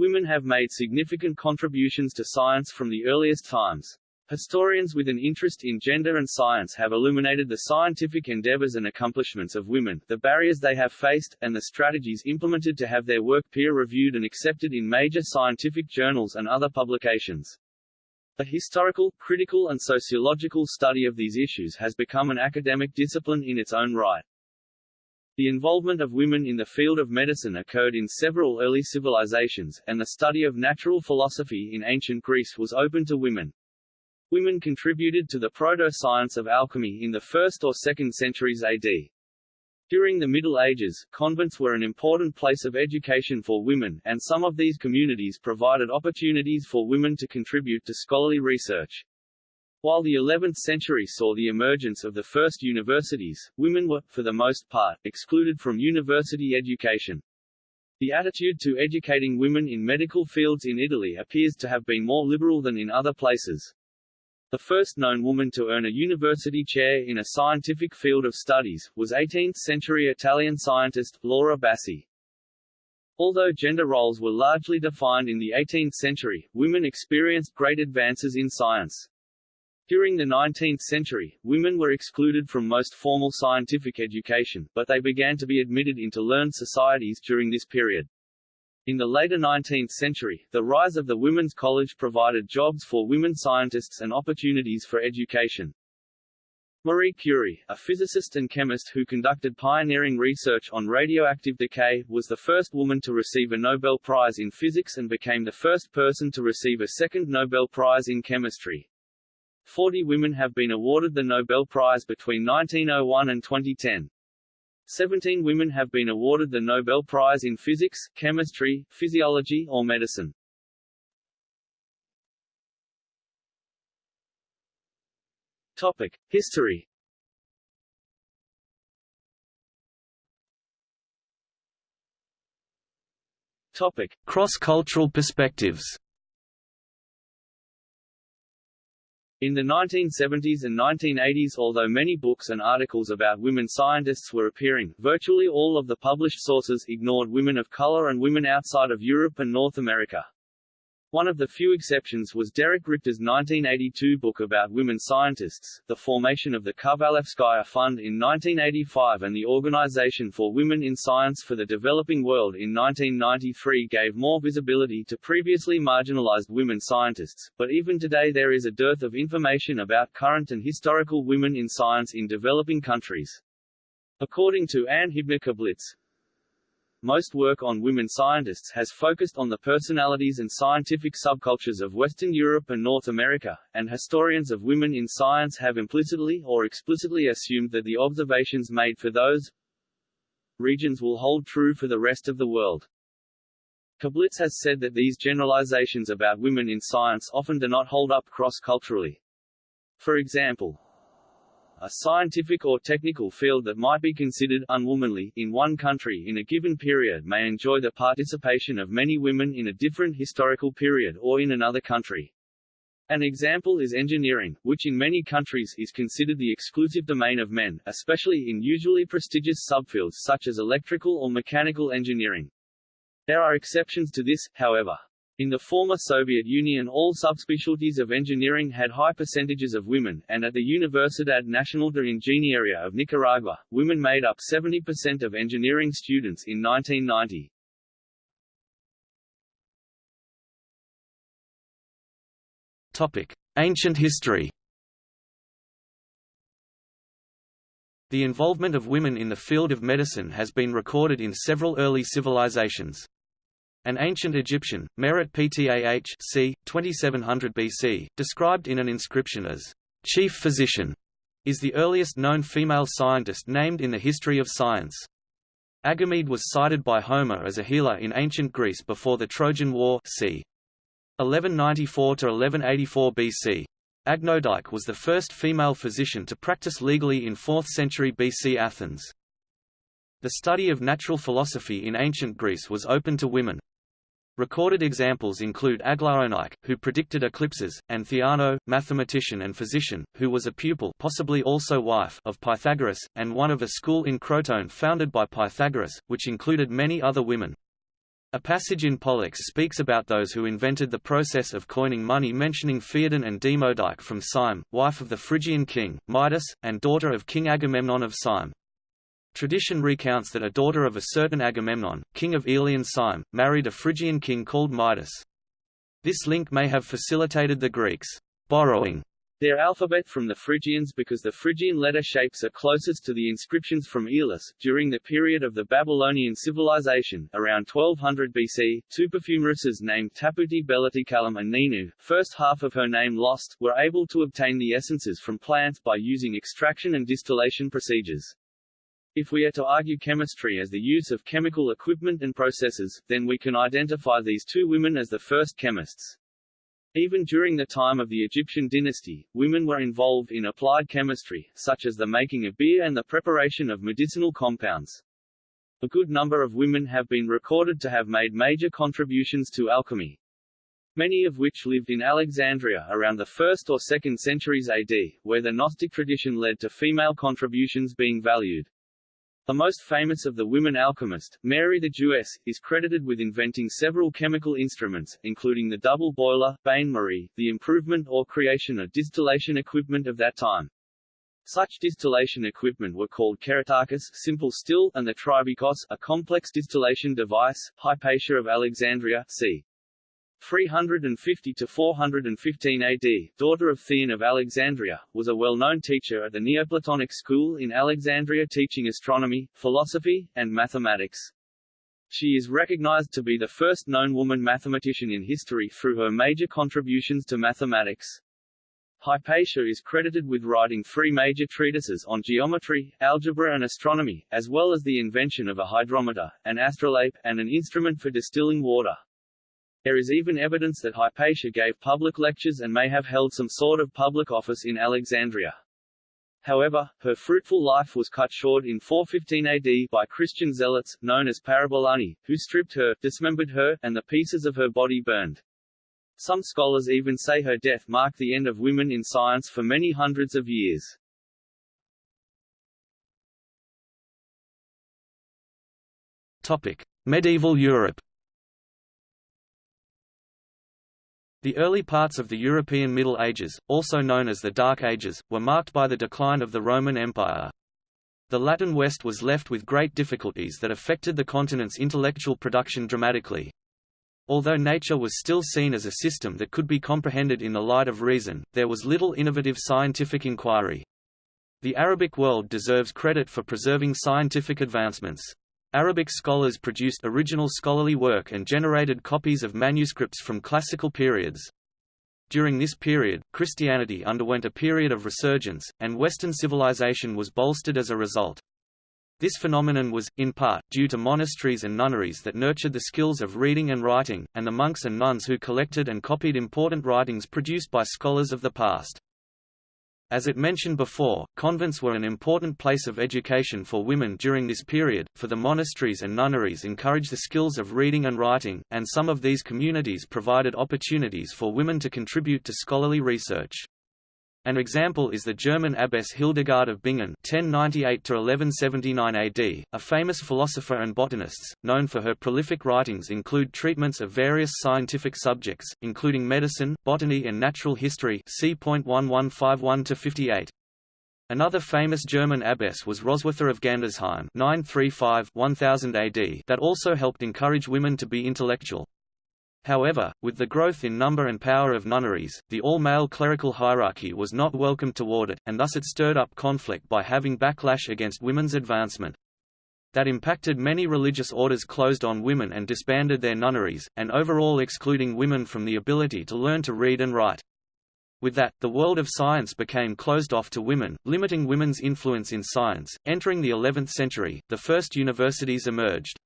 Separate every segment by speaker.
Speaker 1: Women have made significant contributions to science from the earliest times. Historians with an interest in gender and science have illuminated the scientific endeavors and accomplishments of women, the barriers they have faced, and the strategies implemented to have their work peer-reviewed and accepted in major scientific journals and other publications. A historical, critical and sociological study of these issues has become an academic discipline in its own right. The involvement of women in the field of medicine occurred in several early civilizations, and the study of natural philosophy in ancient Greece was open to women. Women contributed to the proto-science of alchemy in the 1st or 2nd centuries AD. During the Middle Ages, convents were an important place of education for women, and some of these communities provided opportunities for women to contribute to scholarly research. While the 11th century saw the emergence of the first universities, women were, for the most part, excluded from university education. The attitude to educating women in medical fields in Italy appears to have been more liberal than in other places. The first known woman to earn a university chair in a scientific field of studies, was 18th-century Italian scientist, Laura Bassi. Although gender roles were largely defined in the 18th century, women experienced great advances in science. During the 19th century, women were excluded from most formal scientific education, but they began to be admitted into learned societies during this period. In the later 19th century, the rise of the Women's College provided jobs for women scientists and opportunities for education. Marie Curie, a physicist and chemist who conducted pioneering research on radioactive decay, was the first woman to receive a Nobel Prize in physics and became the first person to receive a second Nobel Prize in chemistry. Forty women have been awarded the Nobel Prize between 1901 and 2010. Seventeen women have been awarded the Nobel Prize in Physics, Chemistry, Physiology or Medicine. Topic. History Topic. Cross-cultural perspectives In the 1970s and 1980s although many books and articles about women scientists were appearing, virtually all of the published sources ignored women of color and women outside of Europe and North America. One of the few exceptions was Derek Richter's 1982 book about women scientists, the formation of the Kovalevskaya Fund in 1985 and the Organization for Women in Science for the Developing World in 1993 gave more visibility to previously marginalized women scientists, but even today there is a dearth of information about current and historical women in science in developing countries. According to Anne Hibner-Koblitz, most work on women scientists has focused on the personalities and scientific subcultures of Western Europe and North America, and historians of women in science have implicitly or explicitly assumed that the observations made for those regions will hold true for the rest of the world. Koblitz has said that these generalizations about women in science often do not hold up cross-culturally. For example, a scientific or technical field that might be considered unwomanly in one country in a given period may enjoy the participation of many women in a different historical period or in another country. An example is engineering, which in many countries is considered the exclusive domain of men, especially in usually prestigious subfields such as electrical or mechanical engineering. There are exceptions to this, however. In the former Soviet Union all subspecialties of engineering had high percentages of women, and at the Universidad Nacional de Ingeniería of Nicaragua, women made up 70% of engineering students in 1990. Topic. Ancient history The involvement of women in the field of medicine has been recorded in several early civilizations. An ancient Egyptian, Merit Ptah c. 2700 BC, described in an inscription as chief physician, is the earliest known female scientist named in the history of science. Agamede was cited by Homer as a healer in ancient Greece before the Trojan War c. 1194–1184 BC. Agnodike was the first female physician to practice legally in 4th century BC Athens. The study of natural philosophy in ancient Greece was open to women. Recorded examples include Aglaonike, who predicted eclipses, and Theano, mathematician and physician, who was a pupil possibly also wife of Pythagoras, and one of a school in Crotone founded by Pythagoras, which included many other women.
Speaker 2: A passage in Pollux speaks about those who invented the process of coining money mentioning Pheidon and Demodike from Cyme, wife of the Phrygian king, Midas, and daughter of King Agamemnon of Cyme. Tradition recounts that a daughter of a certain Agamemnon, king of Aeolian Cyme, married a Phrygian king called Midas. This link may have facilitated the Greeks' borrowing
Speaker 1: their alphabet from the Phrygians because the Phrygian letter shapes are closest to the inscriptions from Aeolis. During the period of the Babylonian civilization, around 1200 BC, two perfumeresses named Tapputi Belatekallim and Ninu, first half of her name lost, were able to obtain the essences from plants by using extraction and distillation procedures. If we are to argue chemistry as the use of chemical equipment and processes, then we can identify these two women as the first chemists. Even during the time of the Egyptian dynasty, women were involved in applied chemistry, such as the making of beer and the preparation of medicinal compounds. A good number of women have been recorded to have made major contributions to alchemy. Many of which lived in Alexandria around the 1st or 2nd centuries AD, where the Gnostic tradition led to female contributions being valued. The most famous of the women alchemists, Mary the Jewess, is credited with inventing several chemical instruments, including the double boiler, bain-marie, the improvement or creation of distillation equipment of that time. Such distillation equipment were called kerotakis simple still, and the tribikos a complex distillation device, Hypatia of Alexandria c. 350 to 415 AD, daughter of Theon of Alexandria, was a well-known teacher at the Neoplatonic school in Alexandria teaching astronomy, philosophy, and mathematics. She is recognized to be the first known woman mathematician in history through her major contributions to mathematics. Hypatia is credited with writing three major treatises on geometry, algebra and astronomy, as well as the invention of a hydrometer, an astrolabe, and an instrument for distilling water. There is even evidence that Hypatia gave public lectures and may have held some sort of public office in Alexandria. However, her fruitful life was cut short in 415 AD by Christian zealots, known as Parabolani, who stripped her, dismembered her, and the pieces of her body burned. Some scholars even say her death marked the end of women in science for many hundreds of years.
Speaker 2: Topic: Medieval Europe The early parts of the European Middle Ages, also known as the Dark Ages, were marked by the decline of the Roman Empire. The Latin West was left with great difficulties that affected the continent's intellectual production dramatically. Although nature was still seen as a system that could be comprehended in the light of reason, there was little innovative scientific inquiry. The Arabic world deserves credit for preserving scientific advancements. Arabic scholars produced original scholarly work and generated copies of manuscripts from classical periods. During this period, Christianity underwent a period of resurgence, and Western civilization was bolstered as a result. This phenomenon was, in part, due to monasteries and nunneries that nurtured the skills of reading and writing, and the monks and nuns who collected and copied important writings produced by scholars of the past. As it mentioned before, convents were an important place of education for women during this period, for the monasteries and nunneries encouraged the skills of reading and writing, and some of these communities provided opportunities for women to contribute to scholarly research. An example is the German abbess Hildegard of Bingen (1098–1179 AD), a famous philosopher and botanist, known for her prolific writings include treatments of various scientific subjects, including medicine, botany, and natural history. See point one one five one to fifty eight. Another famous German abbess was Roswitha of Gandersheim 935-1000 AD that also helped encourage women to be intellectual. However, with the growth in number and power of nunneries, the all-male clerical hierarchy was not welcome toward it, and thus it stirred up conflict by having backlash against women's advancement. That impacted many religious orders closed on women and disbanded their nunneries, and overall excluding women from the ability to learn to read and write. With that, the world of science became closed off to women, limiting women's influence in science. Entering the 11th century, the first universities emerged.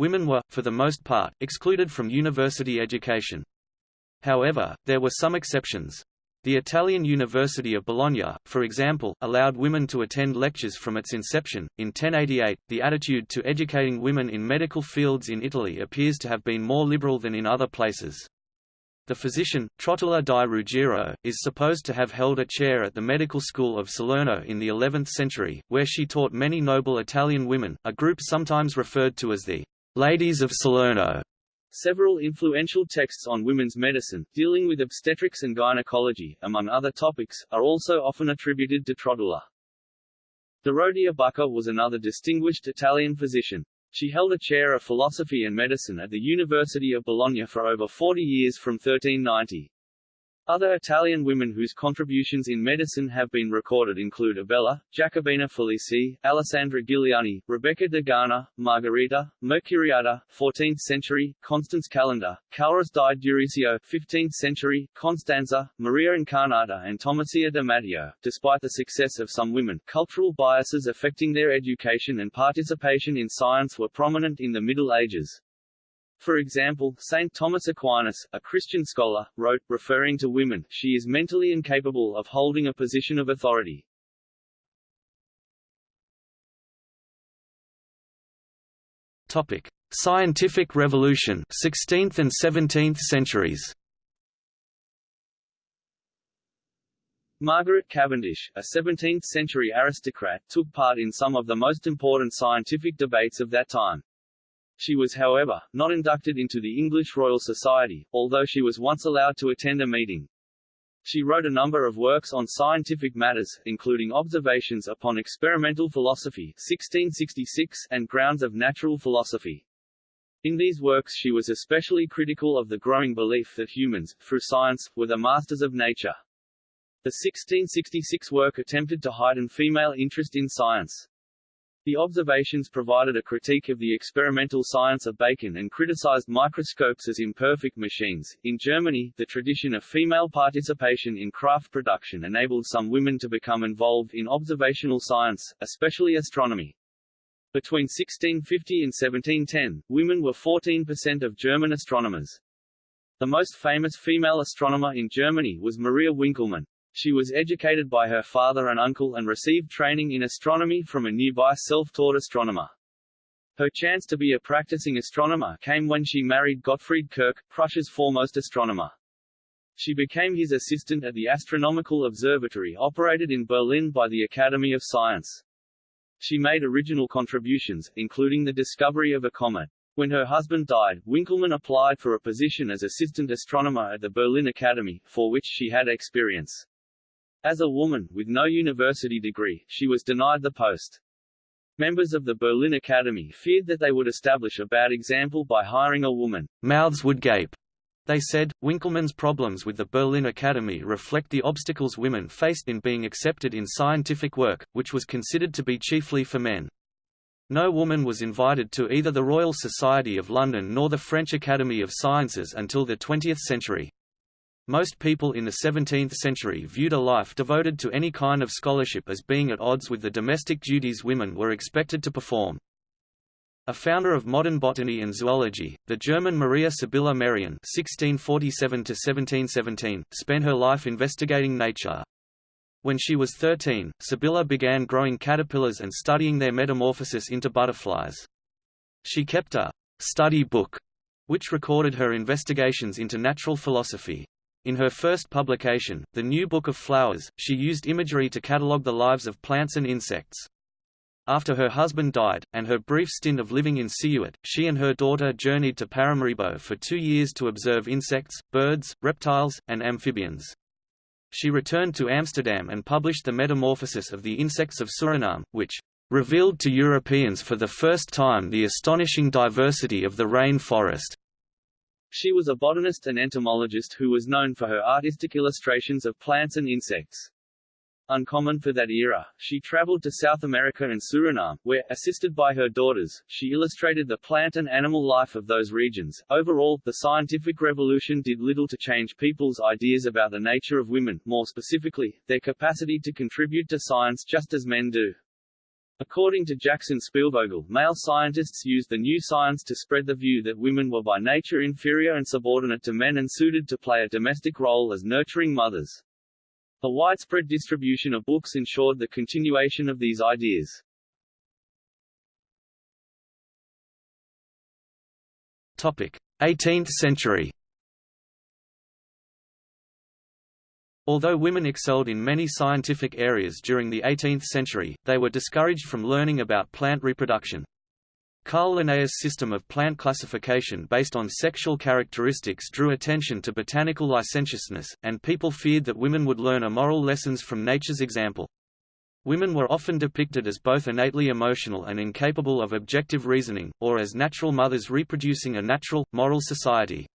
Speaker 2: Women were, for the most part, excluded from university education. However, there were some exceptions. The Italian University of Bologna, for example, allowed women to attend lectures from its inception. In 1088, the attitude to educating women in medical fields in Italy appears to have been more liberal than in other places. The physician, Trotula di Ruggiero, is supposed to have held a chair at the medical school of Salerno in the 11th century, where she taught many noble Italian women, a group sometimes referred to as the Ladies of Salerno.
Speaker 1: Several influential texts on women's medicine, dealing with obstetrics and gynecology, among other topics, are also often attributed to Trotula. Dorothea Bucca was another distinguished Italian physician. She held a chair of philosophy and medicine at the University of Bologna for over 40 years from 1390. Other Italian women whose contributions in medicine have been recorded include Abella, Jacobina Felici, Alessandra Giliani, Rebecca Degana, Margherita, Mercuriade, 14th century, Constance Calenda, Clarice di Durisio, 15th century, Constanza, Maria Incarnata and Tomasia de Matteo. Despite the success of some women, cultural biases affecting their education and participation in science were prominent in the Middle Ages. For example, St. Thomas Aquinas, a Christian scholar, wrote, referring to women, she is mentally incapable of holding a position of authority.
Speaker 2: Topic: Scientific Revolution, 16th and 17th centuries.
Speaker 1: Margaret Cavendish, a 17th-century aristocrat, took part in some of the most important scientific debates of that time. She was however, not inducted into the English Royal Society, although she was once allowed to attend a meeting. She wrote a number of works on scientific matters, including Observations upon Experimental Philosophy 1666 and Grounds of Natural Philosophy. In these works she was especially critical of the growing belief that humans, through science, were the masters of nature. The 1666 work attempted to heighten female interest in science. The observations provided a critique of the experimental science of Bacon and criticized microscopes as imperfect machines. In Germany, the tradition of female participation in craft production enabled some women to become involved in observational science, especially astronomy. Between 1650 and 1710, women were 14% of German astronomers. The most famous female astronomer in Germany was Maria Winkelmann. She was educated by her father and uncle and received training in astronomy from a nearby self-taught astronomer. Her chance to be a practicing astronomer came when she married Gottfried Kirch, Prussia's foremost astronomer. She became his assistant at the astronomical observatory operated in Berlin by the Academy of Science. She made original contributions, including the discovery of a comet. When her husband died, Winkelmann applied for a position as assistant astronomer at the Berlin Academy, for which she had experience. As a woman, with no university degree, she was denied the post. Members of the Berlin Academy feared that they would establish a bad example by hiring a woman.
Speaker 2: Mouths would gape. They said, Winkelmann's problems with the Berlin Academy reflect the obstacles women faced in being accepted in scientific work, which was considered to be chiefly for men. No woman was invited to either the Royal Society of London nor the French Academy of Sciences until the 20th century. Most people in the 17th century viewed a life devoted to any kind of scholarship as being at odds with the domestic duties women were expected to perform. A founder of modern botany and zoology, the German Maria Sibylla Merian (1647–1717) spent her life investigating nature. When she was 13, Sibylla began growing caterpillars and studying their metamorphosis into butterflies. She kept a study book, which recorded her investigations into natural philosophy. In her first publication, The New Book of Flowers, she used imagery to catalogue the lives of plants and insects. After her husband died, and her brief stint of living in Siuat, she and her daughter journeyed to Paramaribo for two years to observe insects, birds, reptiles, and amphibians. She returned to Amsterdam and published The Metamorphosis of the Insects of Suriname, which revealed to Europeans for the first time the astonishing diversity of the rain forest.
Speaker 1: She was a botanist and entomologist who was known for her artistic illustrations of plants and insects. Uncommon for that era, she traveled to South America and Suriname, where, assisted by her daughters, she illustrated the plant and animal life of those regions. Overall, the scientific revolution did little to change people's ideas about the nature of women, more specifically, their capacity to contribute to science just as men do. According to Jackson Spielvogel, male scientists used the new science to spread the view that women were by nature inferior and subordinate to men and suited to play a domestic role as nurturing mothers. The widespread distribution of books ensured the continuation of these ideas.
Speaker 2: Topic: 18th century. Although women excelled in many scientific areas during the 18th century, they were discouraged from learning about plant reproduction. Carl Linnaeus' system of plant classification based on sexual characteristics drew attention to botanical licentiousness, and people feared that women would learn immoral lessons from nature's example. Women were often depicted as both innately emotional and incapable of objective reasoning, or as natural mothers reproducing a natural, moral society.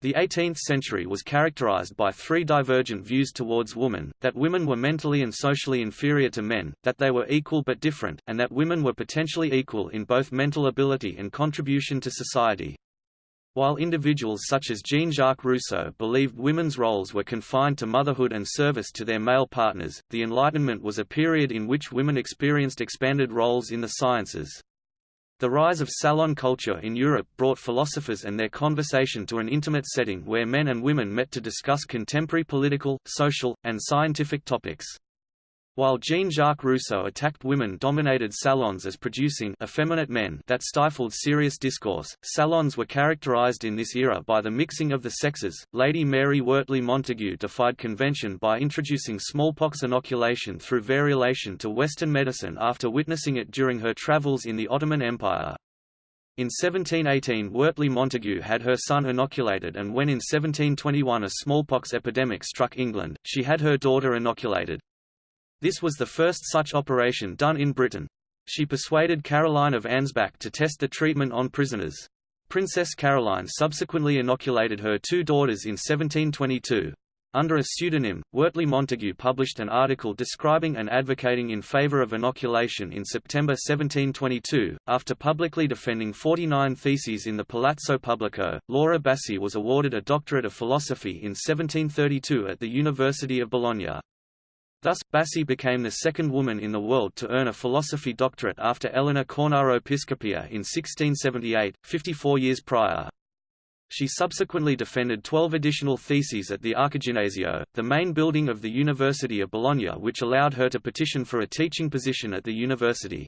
Speaker 2: The 18th century was characterized by three divergent views towards women, that women were mentally and socially inferior to men, that they were equal but different, and that women were potentially equal in both mental ability and contribution to society. While individuals such as Jean-Jacques Rousseau believed women's roles were confined to motherhood and service to their male partners, the Enlightenment was a period in which women experienced expanded roles in the sciences. The rise of salon culture in Europe brought philosophers and their conversation to an intimate setting where men and women met to discuss contemporary political, social, and scientific topics. While Jean-Jacques Rousseau attacked women-dominated salons as producing effeminate men that stifled serious discourse, salons were characterized in this era by the mixing of the sexes. Lady Mary Wortley Montagu defied convention by introducing smallpox inoculation through variolation to Western medicine after witnessing it during her travels in the Ottoman Empire. In 1718 Wortley Montagu had her son inoculated and when in 1721 a smallpox epidemic struck England, she had her daughter inoculated. This was the first such operation done in Britain. She persuaded Caroline of Ansbach to test the treatment on prisoners. Princess Caroline subsequently inoculated her two daughters in 1722. Under a pseudonym, Wortley Montagu published an article describing and advocating in favor of inoculation in September 1722. After publicly defending 49 theses in the Palazzo Pubblico, Laura Bassi was awarded a doctorate of philosophy in 1732 at the University of Bologna. Thus, Bassi became the second woman in the world to earn a philosophy doctorate after Elena Cornaro Piscopia in 1678, 54 years prior. She subsequently defended 12 additional theses at the Archiginnasio, the main building of the University of Bologna which allowed her to petition for a teaching position at the university.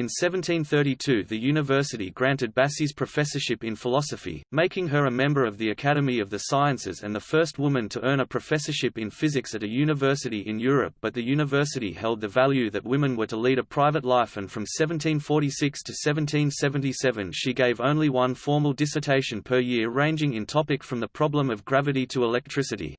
Speaker 2: In 1732 the university granted Bassi's professorship in philosophy, making her a member of the Academy of the Sciences and the first woman to earn a professorship in physics at a university in Europe but the university held the value that women were to lead a private life and from 1746 to 1777 she gave only one formal dissertation per year ranging in topic from the problem of gravity to electricity.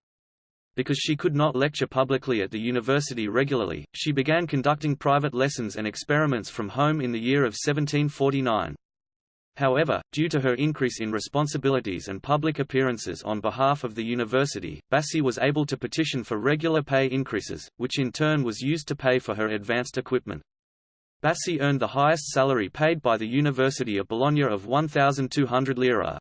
Speaker 2: Because she could not lecture publicly at the university regularly, she began conducting private lessons and experiments from home in the year of 1749. However, due to her increase in responsibilities and public appearances on behalf of the university, Bassi was able to petition for regular pay increases, which in turn was used to pay for her advanced equipment. Bassi earned the highest salary paid by the University of Bologna of 1,200 lira.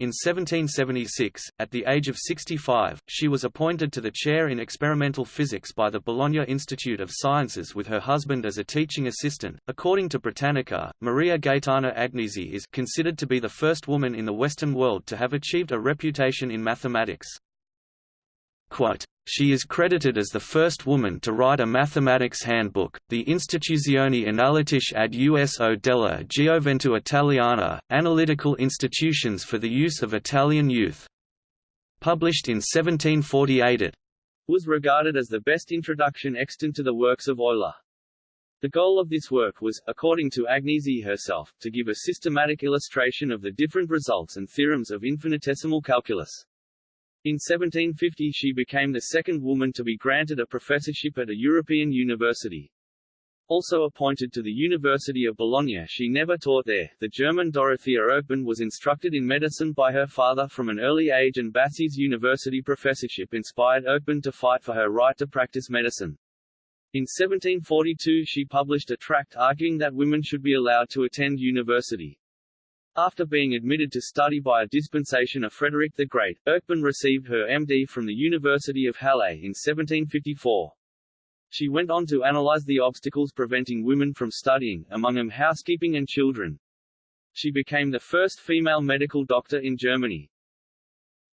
Speaker 2: In 1776, at the age of 65, she was appointed to the chair in experimental physics by the Bologna Institute of Sciences with her husband as a teaching assistant. According to Britannica, Maria Gaetana Agnesi is considered to be the first woman in the Western world to have achieved a reputation in mathematics. Quote, she is credited as the first woman to write a mathematics handbook, the Istituzioni Analitiche ad uso della Gioventù Italiana, Analytical Institutions for the Use of Italian Youth. Published in 1748 it
Speaker 1: was regarded as the best introduction extant to the works of Euler. The goal of this work was, according to Agnesi herself, to give a systematic illustration of the different results and theorems of infinitesimal calculus. In 1750 she became the second woman to be granted a professorship at a European university. Also appointed to the University of Bologna she never taught there. The German Dorothea Erckmann was instructed in medicine by her father from an early age and Bassi's university professorship inspired Erckmann to fight for her right to practice medicine. In 1742 she published a tract arguing that women should be allowed to attend university. After being admitted to study by a dispensation of Frederick the Great, Erckmann received her MD from the University of Halle in 1754. She went on to analyze the obstacles preventing women from studying, among them housekeeping and children. She became the first female medical doctor in Germany.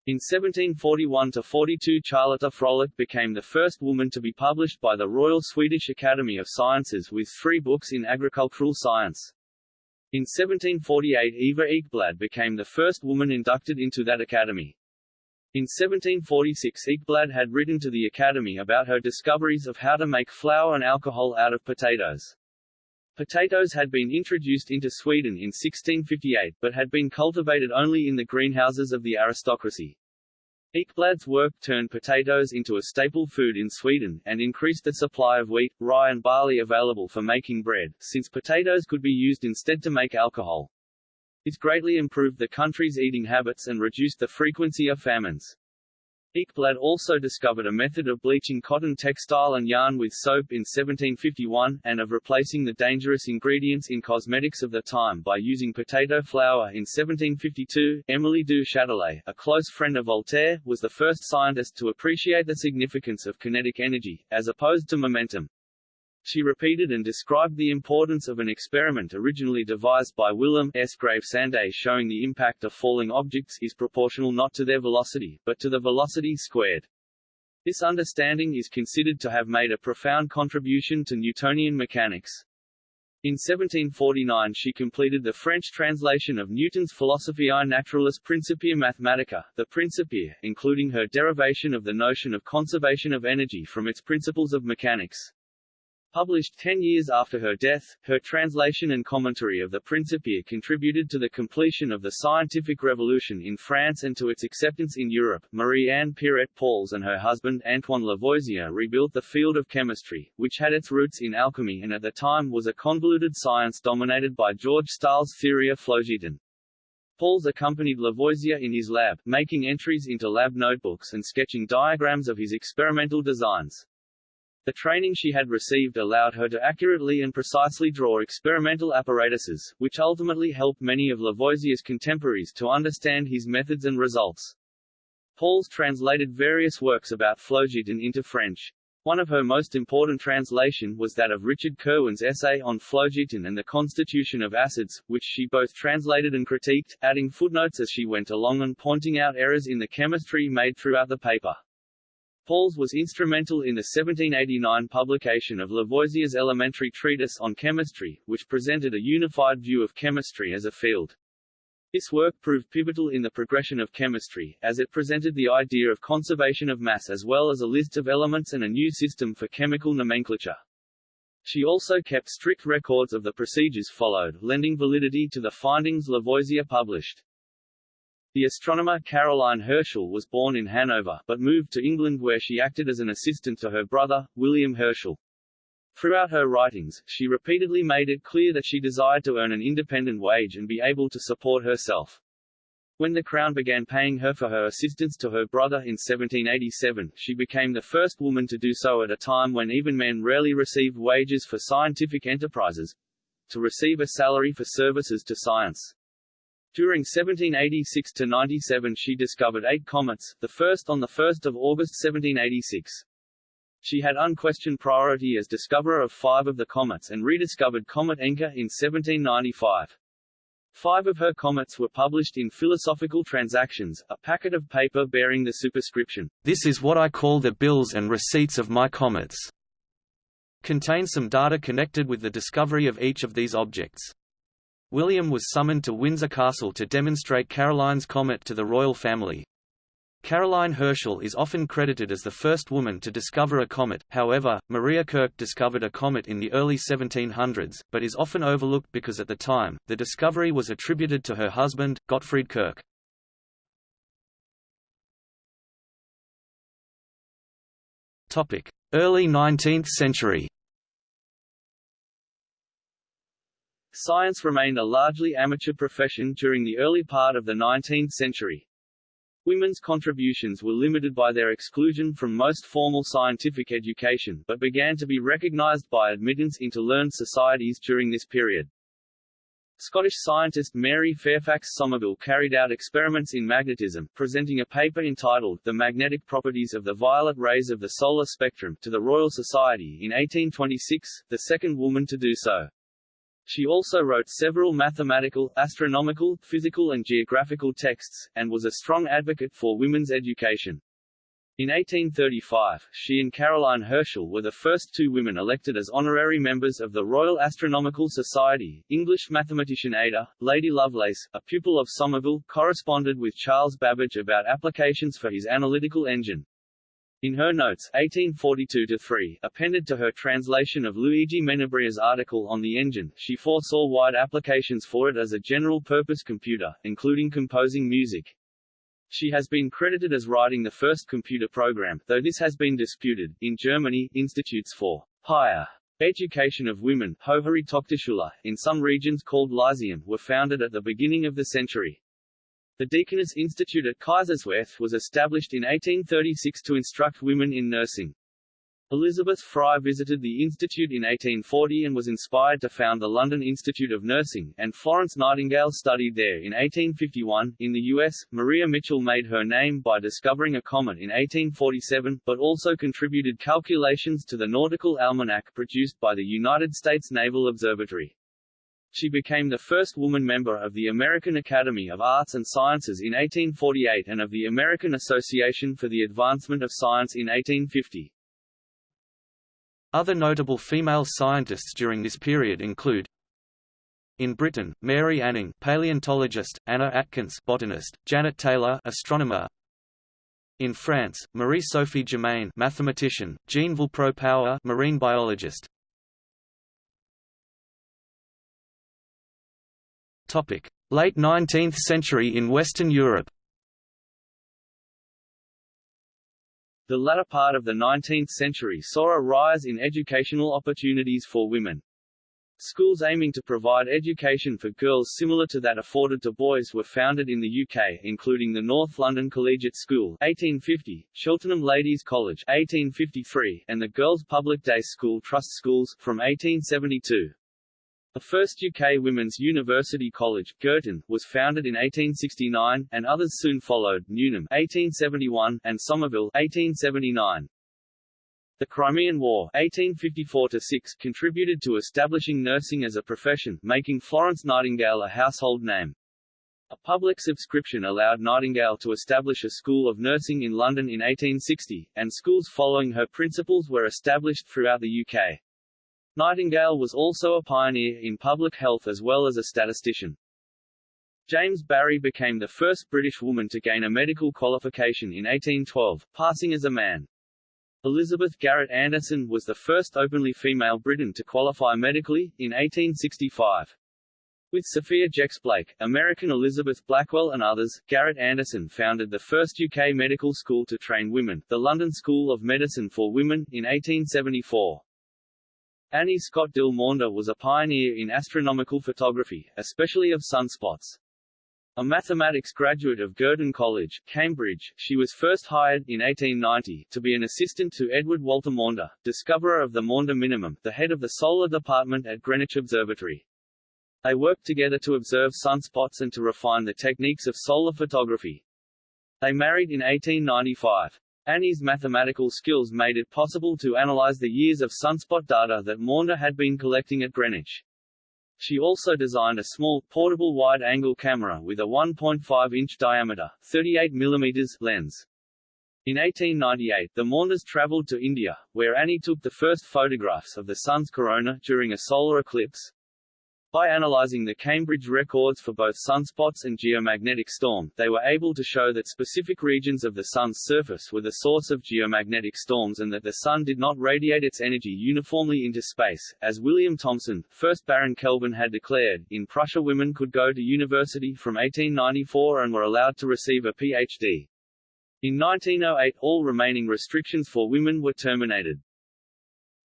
Speaker 1: In 1741–42 Charlotta Fröhlich became the first woman to be published by the Royal Swedish Academy of Sciences with three books in agricultural science. In 1748 Eva Ekblad became the first woman inducted into that academy. In 1746 Ekblad had written to the Academy about her discoveries of how to make flour and alcohol out of potatoes. Potatoes had been introduced into Sweden in 1658, but had been cultivated only in the greenhouses of the aristocracy. Ekblad's work turned potatoes into a staple food in Sweden, and increased the supply of wheat, rye and barley available for making bread, since potatoes could be used instead to make alcohol. It greatly improved the country's eating habits and reduced the frequency of famines. Ekblad also discovered a method of bleaching cotton textile and yarn with soap in 1751, and of replacing the dangerous ingredients in cosmetics of the time by using potato flour in 1752. Emily du Châtelet, a close friend of Voltaire, was the first scientist to appreciate the significance of kinetic energy, as opposed to momentum. She repeated and described the importance of an experiment originally devised by Willem S. Graaf showing the impact of falling objects is proportional not to their velocity, but to the velocity squared. This understanding is considered to have made a profound contribution to Newtonian mechanics. In 1749 she completed the French translation of Newton's Philosophiae Naturalis Principia Mathematica, the Principia, including her derivation of the notion of conservation of energy from its principles of mechanics. Published ten years after her death, her translation and commentary of the Principia contributed to the completion of the scientific revolution in France and to its acceptance in Europe. Marie-Anne Pierret-Paulze and her husband Antoine Lavoisier rebuilt the field of chemistry, which had its roots in alchemy and at the time was a convoluted science dominated by George Stahl's theory of phlogiston. Paulze accompanied Lavoisier in his lab, making entries into lab notebooks and sketching diagrams of his experimental designs. The training she had received allowed her to accurately and precisely draw experimental apparatuses, which ultimately helped many of Lavoisier's contemporaries to understand his methods and results. Paulze translated various works about phlogiston into French. One of her most important translation was that of Richard Kirwan's essay on phlogiston and the constitution of acids, which she both translated and critiqued, adding footnotes as she went along and pointing out errors in the chemistry made throughout the paper. Paulze was instrumental in the 1789 publication of Lavoisier's elementary treatise on chemistry, which presented a unified view of chemistry as a field. This work proved pivotal in the progression of chemistry, as it presented the idea of conservation of mass as well as a list of elements and a new system for chemical nomenclature. She also kept strict records of the procedures followed, lending validity to the findings Lavoisier published. The astronomer Caroline Herschel was born in Hanover, but moved to England where she acted as an assistant to her brother, William Herschel. Throughout her writings, she repeatedly made it clear that she desired to earn an independent wage and be able to support herself. When the Crown began paying her for her assistance to her brother in 1787, she became the first woman to do so at a time when even men rarely received wages for scientific enterprises to receive a salary for services to science. During 1786–97 she discovered eight comets, the first on 1 August 1786. She had unquestioned priority as discoverer of five of the comets and rediscovered Comet Encke in 1795. Five of her comets were published in Philosophical Transactions, a packet of paper bearing the superscription, This is what I call the bills and receipts of my comets, contains some data connected with the discovery of each of these objects. William was summoned to Windsor Castle to demonstrate Caroline's comet to the royal family. Caroline Herschel is often credited as the first woman to discover a comet, however, Maria Kirch discovered a comet in the early 1700s, but is often overlooked because at the time, the discovery was attributed to her husband, Gottfried Kirch. Early 19th century Science remained a largely amateur profession during the early part of the 19th century. Women's contributions were limited by their exclusion from most formal scientific education, but began to be recognized by admittance into learned societies during this period. Scottish scientist Mary Fairfax Somerville carried out experiments in magnetism, presenting a paper entitled The Magnetic Properties of the Violet Rays of the Solar Spectrum to the Royal Society in 1826, the second woman to do so. She also wrote several mathematical, astronomical, physical and geographical texts, and was a strong advocate for women's education. In 1835, she and Caroline Herschel were the first two women elected as honorary members of the Royal Astronomical Society. English mathematician Ada, Lady Lovelace, a pupil of Somerville, corresponded with Charles Babbage about applications for his analytical engine. In her notes 1842-3, appended to her translation of Luigi Menabrea's article on the engine, she foresaw wide applications for it as a general-purpose computer, including composing music. She has been credited as writing the first computer program, though this has been disputed. In Germany, institutes for higher education of women Hochschule, in some regions called Lyceum were founded at the beginning of the century. The Deaconess Institute at Kaiserswerth was established in 1836 to instruct women in nursing. Elizabeth Fry visited the institute in 1840 and was inspired to found the London Institute of Nursing, and Florence Nightingale studied there in 1851. In the U.S., Maria Mitchell made her name by discovering a comet in 1847, but also contributed calculations to the Nautical Almanac produced by the United States Naval Observatory. She became the first woman member of the American Academy of Arts and Sciences in 1848 and of the American Association for the Advancement of Science in 1850.
Speaker 2: Other notable female scientists during this period include in Britain, Mary Anning, paleontologist; Anna Atkins, botanist; Janet Taylor, astronomer. In France, Marie-Sophie Germain, mathematician; Jean Villepreux-Power, marine biologist. Late 19th century in Western Europe.
Speaker 1: The latter part of the 19th century saw a rise in educational opportunities for women. Schools aiming to provide education for girls similar to that afforded to boys were founded in the UK, including the North London Collegiate School 1850, Cheltenham Ladies College 1853, and the Girls' Public Day School Trust Schools from 1872. The first UK women's university college, Girton, was founded in 1869, and others soon followed, Newnham 1871, and Somerville 1879. The Crimean War 1854 contributed to establishing nursing as a profession, making Florence Nightingale a household name. A public subscription allowed Nightingale to establish a school of nursing in London in 1860, and schools following her principles were established throughout the UK. Nightingale was also a pioneer in public health as well as a statistician. James Barry became the first British woman to gain a medical qualification in 1812, passing as a man. Elizabeth Garrett Anderson was the first openly female Briton to qualify medically, in 1865. With Sophia Jex Blake, American Elizabeth Blackwell and others, Garrett Anderson founded the first UK medical school to train women, the London School of Medicine for Women, in 1874. Annie Scott Dill Maunder was a pioneer in astronomical photography, especially of sunspots. A mathematics graduate of Girton College, Cambridge, she was first hired, in 1890, to be an assistant to Edward Walter Maunder, discoverer of the Maunder minimum, the head of the solar department at Greenwich Observatory. They worked together to observe sunspots and to refine the techniques of solar photography. They married in 1895. Annie's mathematical skills made it possible to analyze the years of sunspot data that Maunder had been collecting at Greenwich. She also designed a small, portable wide-angle camera with a 1.5-inch diameter 38 mm lens. In 1898, the Maunders traveled to India, where Annie took the first photographs of the Sun's corona during a solar eclipse. By analyzing the Cambridge records for both sunspots and geomagnetic storm, they were able to show that specific regions of the Sun's surface were the source of geomagnetic storms and that the Sun did not radiate its energy uniformly into space, as William Thomson, 1st Baron Kelvin had declared. In Prussia women could go to university from 1894 and were allowed to receive a Ph.D. In 1908 all remaining restrictions for women were terminated.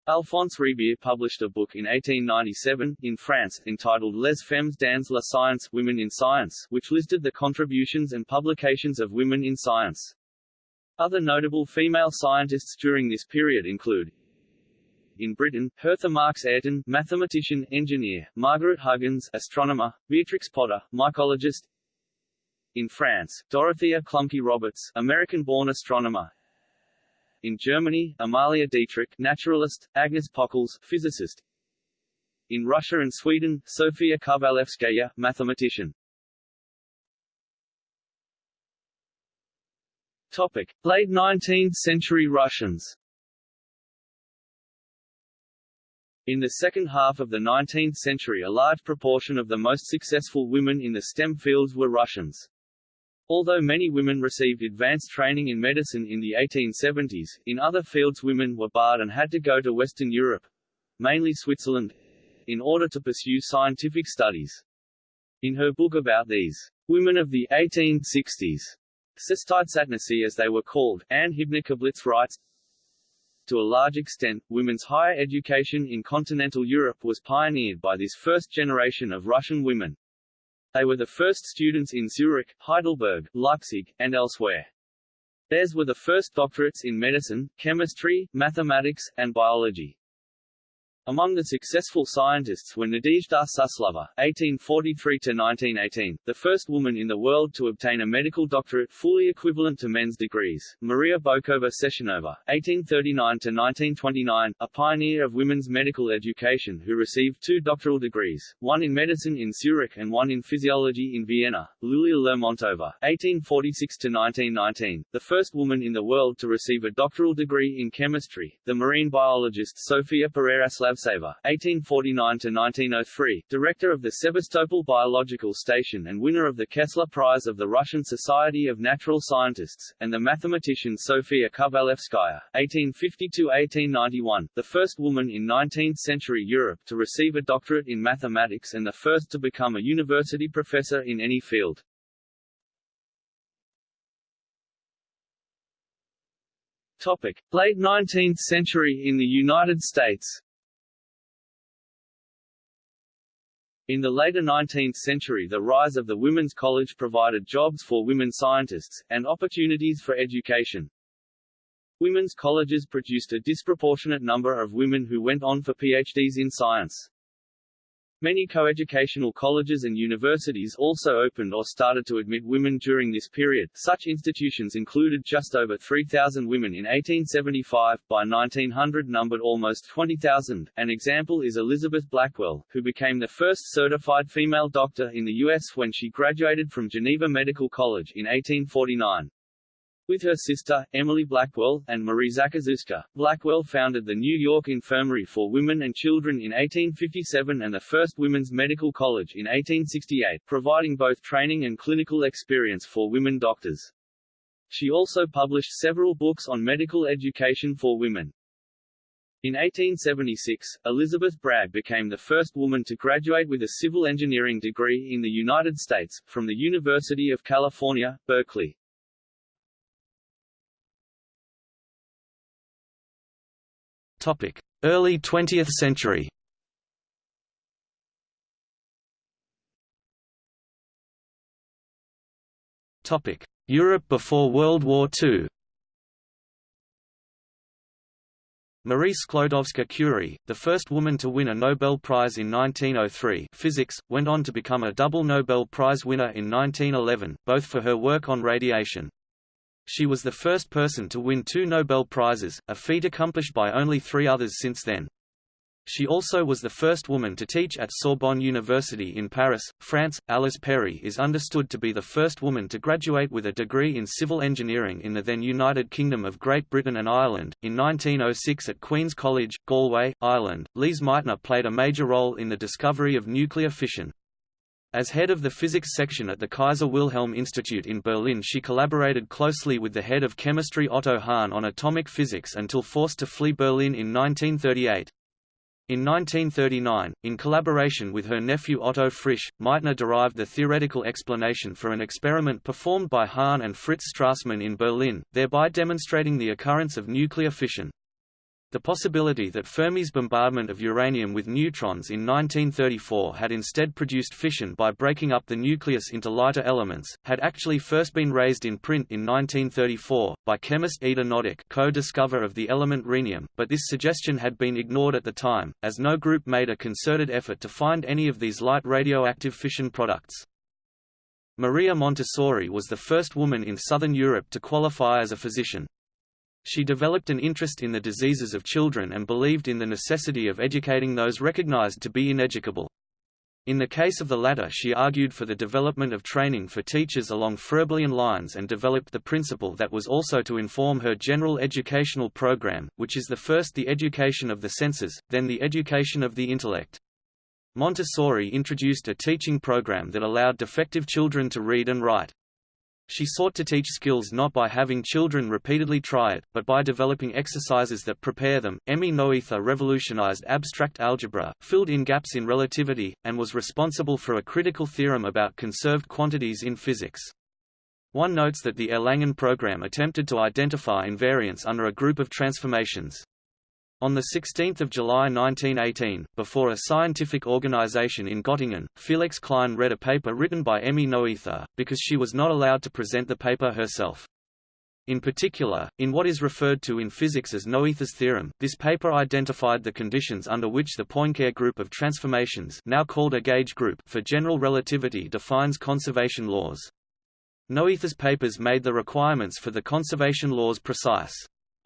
Speaker 1: Alphonse Rebière published a book in 1897, in France, entitled Les Femmes dans la Science Women in Science, which listed the contributions and publications of women in science. Other notable female scientists during this period include in Britain, Hertha Marks Ayrton, mathematician, engineer, Margaret Huggins, astronomer, Beatrix Potter, mycologist. In France, Dorothea Klumpke Roberts, American-born astronomer, in Germany, Amalia Dietrich, naturalist, Agnes Pockels, physicist. In Russia and Sweden, Sofia Kovalevskaya, mathematician. Topic: Late 19th century Russians. In the second half of the 19th century a large proportion of the most successful women in the STEM fields were Russians. Although many women received advanced training in medicine in the 1870s, in other fields women were barred and had to go to Western Europe, mainly Switzerland, in order to pursue scientific studies. In her book about these women of the 1860s, shestidesiatnitsy as they were called, Anne Hibner-Koblitz writes, to a large extent, women's higher education in continental Europe was pioneered by this first generation of Russian women. They were the first students in Zurich, Heidelberg, Leipzig, and elsewhere. Theirs were the first doctorates in medicine, chemistry, mathematics, and biology. Among the successful scientists were Nadezhda Suslova (1843–1918), the first woman in the world to obtain a medical doctorate fully equivalent to men's degrees; Maria Bokova Sechenova (1839–1929), a pioneer of women's medical education who received two doctoral degrees, one in medicine in Zurich and one in physiology in Vienna; Lulia Lermontova (1846–1919), the first woman in the world to receive a doctoral degree in chemistry; the marine biologist Sofia Pereira-Slav Savtseva (1849–1903), director of the Sebastopol Biological Station and winner of the Kessler Prize of the Russian Society of Natural Scientists, and the mathematician Sofia Kovalevskaya (1850–1891), the first woman in 19th-century Europe to receive a doctorate in mathematics and the first to become a university professor in any field. Topic: Late 19th century in the United States. In the later 19th century the rise of the Women's College provided jobs for women scientists, and opportunities for education. Women's colleges produced a disproportionate number of women who went on for PhDs in science. Many coeducational colleges and universities also opened or started to admit women during this period. Such institutions included just over 3,000 women in 1875, by 1900 numbered almost 20,000. An example is Elizabeth Blackwell, who became the first certified female doctor in the U.S. when she graduated from Geneva Medical College in 1849. With her sister, Emily Blackwell, and Marie Zakrzewska, Blackwell founded the New York Infirmary for Women and Children in 1857 and the first Women's Medical College in 1868, providing both training and clinical experience for women doctors. She also published several books on medical education for women. In 1876, Elizabeth Bragg became the first woman to graduate with a civil engineering degree in the United States, from the University of California, Berkeley.
Speaker 2: Early 20th century Europe before World War II Marie Sklodowska-Curie, the first woman to win a Nobel Prize in 1903 physics, went on to become a double Nobel Prize winner in 1911, both for her work on radiation. She was the first person to win two Nobel Prizes, a feat accomplished by only three others since then. She also was the first woman to teach at Sorbonne University in Paris, France. Alice Perry is understood to be the first woman to graduate with a degree in civil engineering in the then United Kingdom of Great Britain and Ireland. In 1906 at Queen's College, Galway, Ireland, Lise Meitner played a major role in the discovery of nuclear fission. As head of the physics section at the Kaiser Wilhelm Institute in Berlin she collaborated closely with the head of chemistry Otto Hahn on atomic physics until forced to flee Berlin in 1938. In 1939, in collaboration with her nephew Otto Frisch, Meitner derived the theoretical explanation for an experiment performed by Hahn and Fritz Strassmann in Berlin, thereby demonstrating the occurrence of nuclear fission. The possibility that Fermi's bombardment of uranium with neutrons in 1934 had instead produced fission by breaking up the nucleus into lighter elements, had actually first been raised in print in 1934, by chemist Ida Noddack co-discover of the element rhenium, but this suggestion had been ignored at the time, as no group made a concerted effort to find any of these light radioactive fission products. Maria Montessori was the first woman in southern Europe to qualify as a physician. She developed an interest in the diseases of children and believed in the necessity of educating those recognized to be ineducable. In the case of the latter she argued for the development of training for teachers along Froebelian lines and developed the principle that was also to inform her general educational program, which is the first the education of the senses, then the education of the intellect. Montessori introduced a teaching program that allowed defective children to read and write.
Speaker 1: She sought to teach skills not by having children repeatedly try it, but by developing exercises that prepare them. Emmy Noether revolutionized abstract algebra, filled in gaps in relativity, and was responsible for a critical theorem about conserved quantities in physics. One notes that the Erlangen program attempted to identify invariants under a group of transformations. On 16 July 1918, before a scientific organization in Göttingen, Felix Klein read a paper written by Emmy Noether, because she was not allowed to present the paper herself. In particular, in what is referred to in physics as Noether's theorem, this paper identified the conditions under which the Poincare group of transformations now called a gauge group for general relativity defines conservation laws. Noether's papers made the requirements for the conservation laws precise.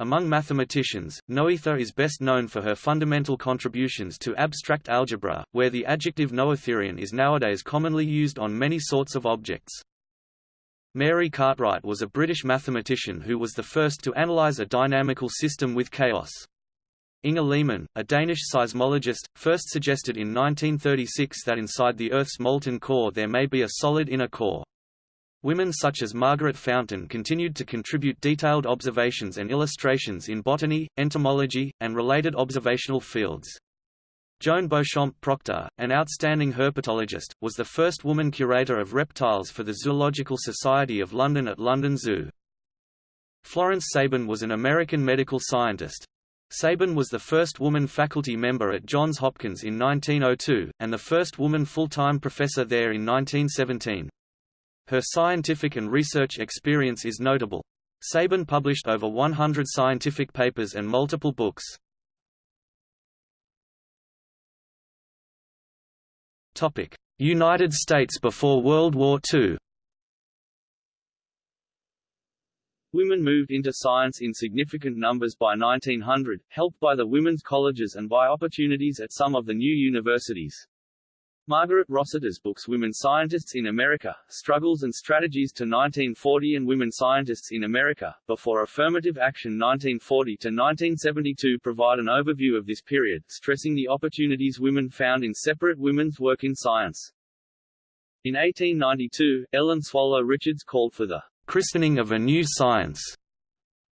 Speaker 1: Among mathematicians, Noether is best known for her fundamental contributions to abstract algebra, where the adjective Noetherian is nowadays commonly used on many sorts of objects. Mary Cartwright was a British mathematician who was the first to analyze a dynamical system with chaos. Inge Lehmann, a Danish seismologist, first suggested in 1936 that inside the Earth's molten core there may be a solid inner core. Women such as Margaret Fountaine continued to contribute detailed observations and illustrations in botany, entomology, and related observational fields. Joan Beauchamp Proctor, an outstanding herpetologist, was the first woman curator of reptiles for the Zoological Society of London at London Zoo. Florence Sabin was an American medical scientist. Sabin was the first woman faculty member at Johns Hopkins in 1902, and the first woman full-time professor there in 1917. Her scientific and research experience is notable. Sabin published over 100 scientific papers and multiple books. United States before World War II
Speaker 2: Women moved into science in significant numbers by 1900, helped by the women's colleges and by opportunities at some of the new universities. Margaret Rossiter's books Women Scientists in America, Struggles and Strategies to 1940 and Women Scientists in America, Before Affirmative Action 1940 to 1972 provide an overview of this period, stressing the opportunities women found in separate women's work in science. In 1892, Ellen Swallow Richards called for the
Speaker 1: christening of a new science,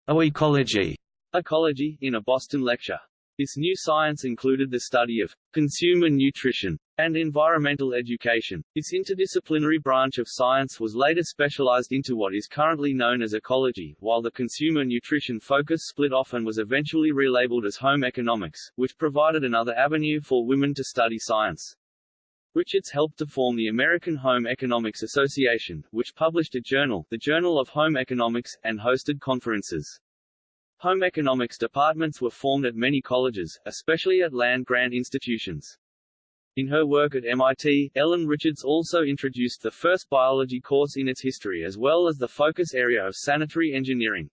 Speaker 1: oecology,
Speaker 2: ecology, in a Boston lecture. This new science included the study of consumer nutrition and environmental education. This interdisciplinary branch of science was later specialized into what is currently known as ecology, while the consumer nutrition focus split off and was eventually relabeled as home economics, which provided another avenue for women to study science. Richards helped to form the American Home Economics Association, which published a journal, the Journal of Home Economics, and hosted conferences. Home economics departments were formed at many colleges, especially at land-grant institutions. In her work at MIT, Ellen Richards also introduced the first biology course in its history as well as the focus area of sanitary engineering.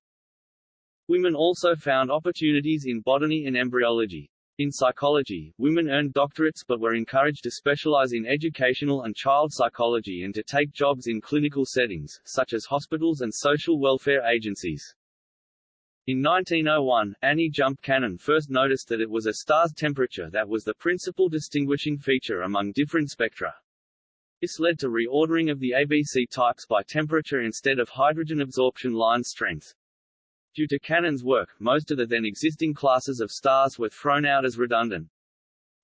Speaker 2: Women also found opportunities in botany and embryology. In psychology, women earned doctorates but were encouraged to specialize in educational and child psychology and to take jobs in clinical settings, such as hospitals and social welfare agencies. In 1901, Annie Jump Cannon first noticed that it was a star's temperature that was the principal distinguishing feature among different spectra. This led to reordering of the ABC types by temperature instead of hydrogen absorption line strength. Due to Cannon's work, most of the then existing classes of stars were thrown out as redundant.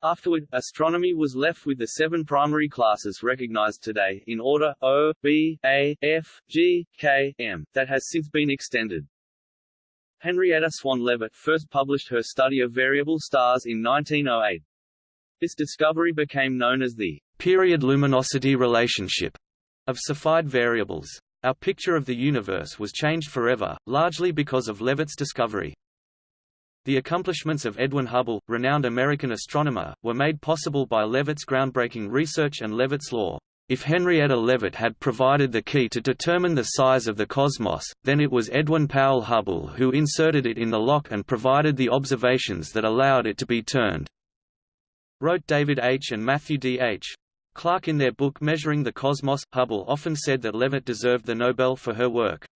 Speaker 2: Afterward, astronomy was left with the seven primary classes recognized today, in order O, B, A, F, G, K, M, that has since been extended. Henrietta Swan Leavitt first published her study of variable stars in 1908. This discovery became known as the
Speaker 1: period luminosity relationship of Cepheid variables. Our picture of the universe was changed forever, largely because of Leavitt's discovery. The accomplishments of Edwin Hubble, renowned American astronomer, were made possible by Leavitt's groundbreaking research and Leavitt's law. If Henrietta Leavitt had provided the key to determine the size of the cosmos, then it was Edwin Powell Hubble who inserted it in the lock and provided the observations that allowed it to be turned. Wrote David H. and Matthew D. H. Clark in their book Measuring the Cosmos. Hubble often said that Leavitt deserved the Nobel for her work.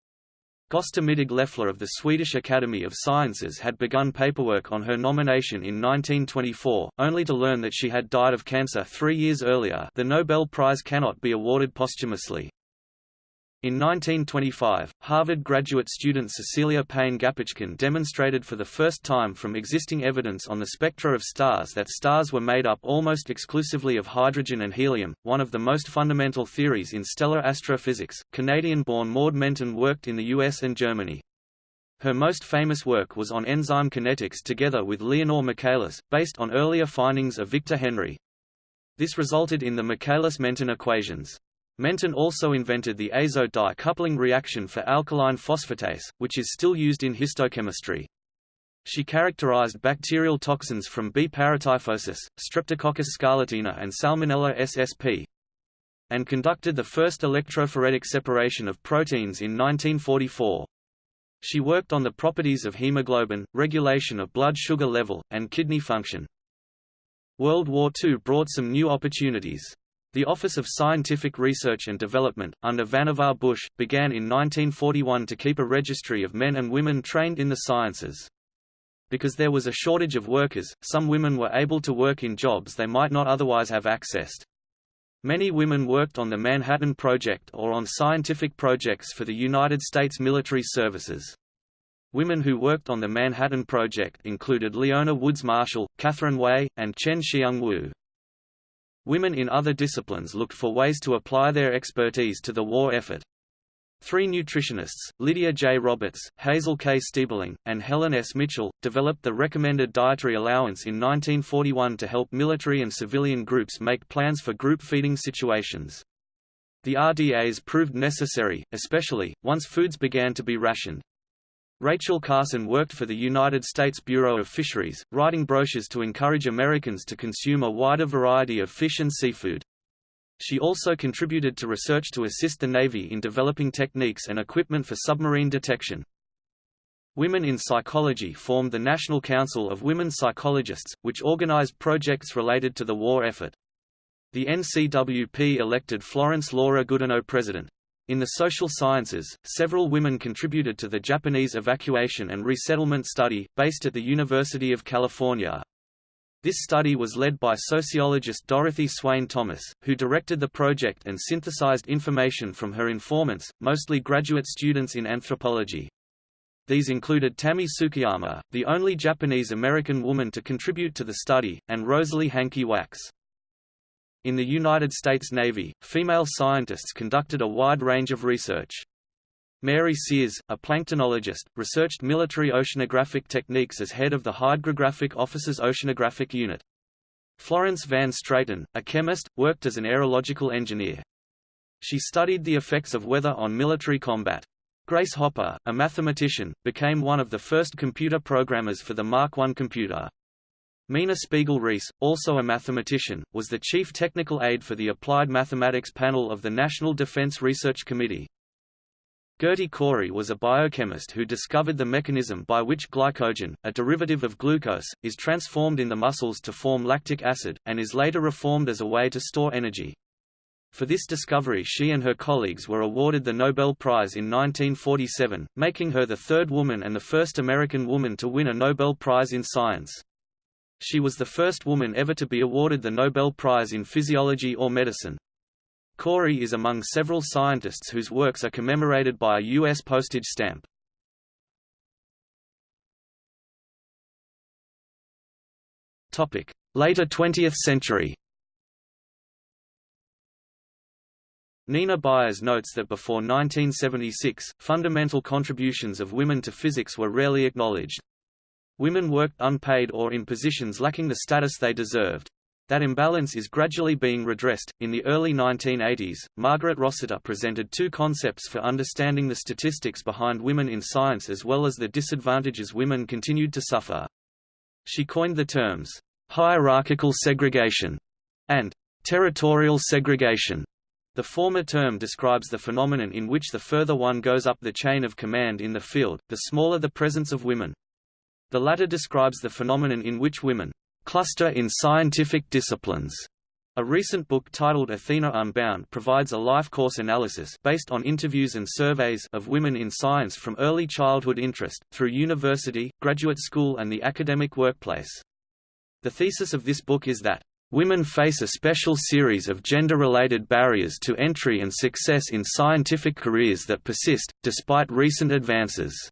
Speaker 1: Gösta Mittag-Leffler of the Swedish Academy of Sciences had begun paperwork on her nomination in 1924, only to learn that she had died of cancer three years earlier the Nobel Prize cannot be awarded posthumously. In 1925, Harvard graduate student Cecilia Payne Gaposchkin demonstrated for the first time from existing evidence on the spectra of stars that stars were made up almost exclusively of hydrogen and helium, one of the most fundamental theories in stellar astrophysics. Canadian-born Maud Menten worked in the US and Germany. Her most famous work was on enzyme kinetics together with Leonor Michaelis, based on earlier findings of Victor Henri. This resulted in the Michaelis-Menten equations. Menten also invented the azo-dye coupling reaction for alkaline phosphatase, which is still used in histochemistry. She characterized bacterial toxins from B. paratyphosis, Streptococcus scarlatina and Salmonella ssp, and conducted the first electrophoretic separation of proteins in 1944. She worked on the properties of hemoglobin, regulation of blood sugar level, and kidney function. World War II brought some new opportunities. The Office of Scientific Research and Development, under Vannevar Bush, began in 1941 to keep a registry of men and women trained in the sciences. Because there was a shortage of workers, some women were able to work in jobs they might not otherwise have accessed. Many women worked on the Manhattan Project or on scientific projects for the United States military services. Women who worked on the Manhattan Project included Leona Woods Marshall, Katharine Way, and Chien-Shiung Wu. Women in other disciplines looked for ways to apply their expertise to the war effort. Three nutritionists, Lydia J. Roberts, Hazel K. Stiebling, and Helen S. Mitchell, developed the recommended dietary allowance in 1941 to help military and civilian groups make plans for group feeding situations. The RDAs proved necessary, especially, once foods began to be rationed. Rachel Carson worked for the United States Bureau of Fisheries, writing brochures to encourage Americans to consume a wider variety of fish and seafood. She also contributed to research to assist the Navy in developing techniques and equipment for submarine detection. Women in Psychology formed the National Council of Women Psychologists, which organized projects related to the war effort. The NCWP elected Florence Laura Goodenough president. In the social sciences, several women contributed to the Japanese evacuation and resettlement study, based at the University of California. This study was led by sociologist Dorothy Swaine Thomas, who directed the project and synthesized information from her informants, mostly graduate students in anthropology. These included Tamie Tsuchiyama, the only Japanese-American woman to contribute to the study, and Rosalie Hankey Wax. In the United States Navy, female scientists conducted a wide range of research. Mary Sears, a planktonologist, researched military oceanographic techniques as head of the Hydrographic Office's Oceanographic Unit. Florence Van Straten, a chemist, worked as an aerological engineer. She studied the effects of weather on military combat. Grace Hopper, a mathematician, became one of the first computer programmers for the Mark I computer. Mina Spiegel-Rees, also a mathematician, was the chief technical aide for the Applied Mathematics Panel of the National Defense Research Committee. Gerty Cori was a biochemist who discovered the mechanism by which glycogen, a derivative of glucose, is transformed in the muscles to form lactic acid, and is later reformed as a way to store energy. For this discovery she and her colleagues were awarded the Nobel Prize in 1947, making her the third woman and the first American woman to win a Nobel Prize in Science. She was the first woman ever to be awarded the Nobel Prize in Physiology or Medicine. Cori is among several scientists whose works are commemorated by a U.S. postage stamp. Later 20th century Nina Byers notes that before 1976, fundamental contributions of women to physics were rarely acknowledged. Women worked unpaid or in positions lacking the status they deserved. That imbalance is gradually being redressed. In the early 1980s, Margaret Rossiter presented two concepts for understanding the statistics behind women in science as well as the disadvantages women continued to suffer. She coined the terms hierarchical segregation and territorial segregation. The former term describes the phenomenon in which the further one goes up the chain of command in the field, the smaller the presence of women. The latter describes the phenomenon in which women cluster in scientific disciplines. A recent book titled Athena Unbound provides a life course analysis based on interviews and surveys of women in science from early childhood interest, through university, graduate school and the academic workplace. The thesis of this book is that Women face a special series of gender-related barriers to entry and success in scientific careers that persist, despite recent advances.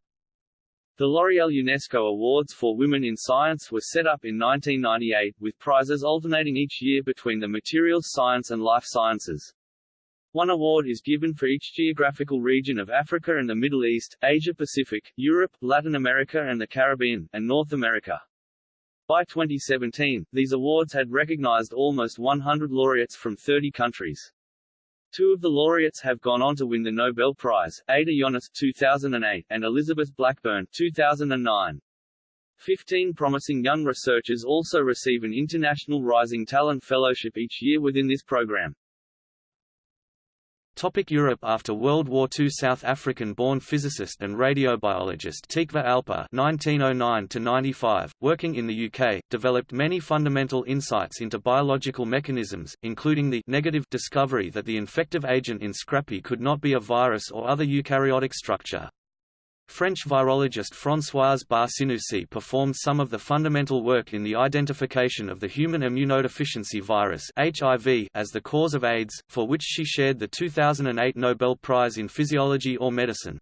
Speaker 2: The L'Oréal UNESCO Awards for Women in Science were set up in 1998, with prizes alternating each year between the materials science and life sciences. One award is given for each geographical region of Africa and the Middle East, Asia-Pacific, Europe, Latin America and the Caribbean, and North America. By 2017, these awards had recognized almost 100 laureates from 30 countries. Two of the laureates have gone on to win the Nobel Prize, Ada Yonath 2008, and Elizabeth Blackburn 2009. Fifteen promising young researchers also receive an International Rising Talent Fellowship each year within this program.
Speaker 1: Topic Europe After World War II South African-born physicist and radiobiologist Tikva Alper (1909–95), working in the UK, developed many fundamental insights into biological mechanisms, including the negative discovery that the infective agent in Scrapie could not be a virus or other eukaryotic structure. French virologist Françoise Barré-Sinoussi performed some of the fundamental work in the identification of the human immunodeficiency virus HIV as the cause of AIDS, for which she shared the 2008 Nobel Prize in Physiology or Medicine.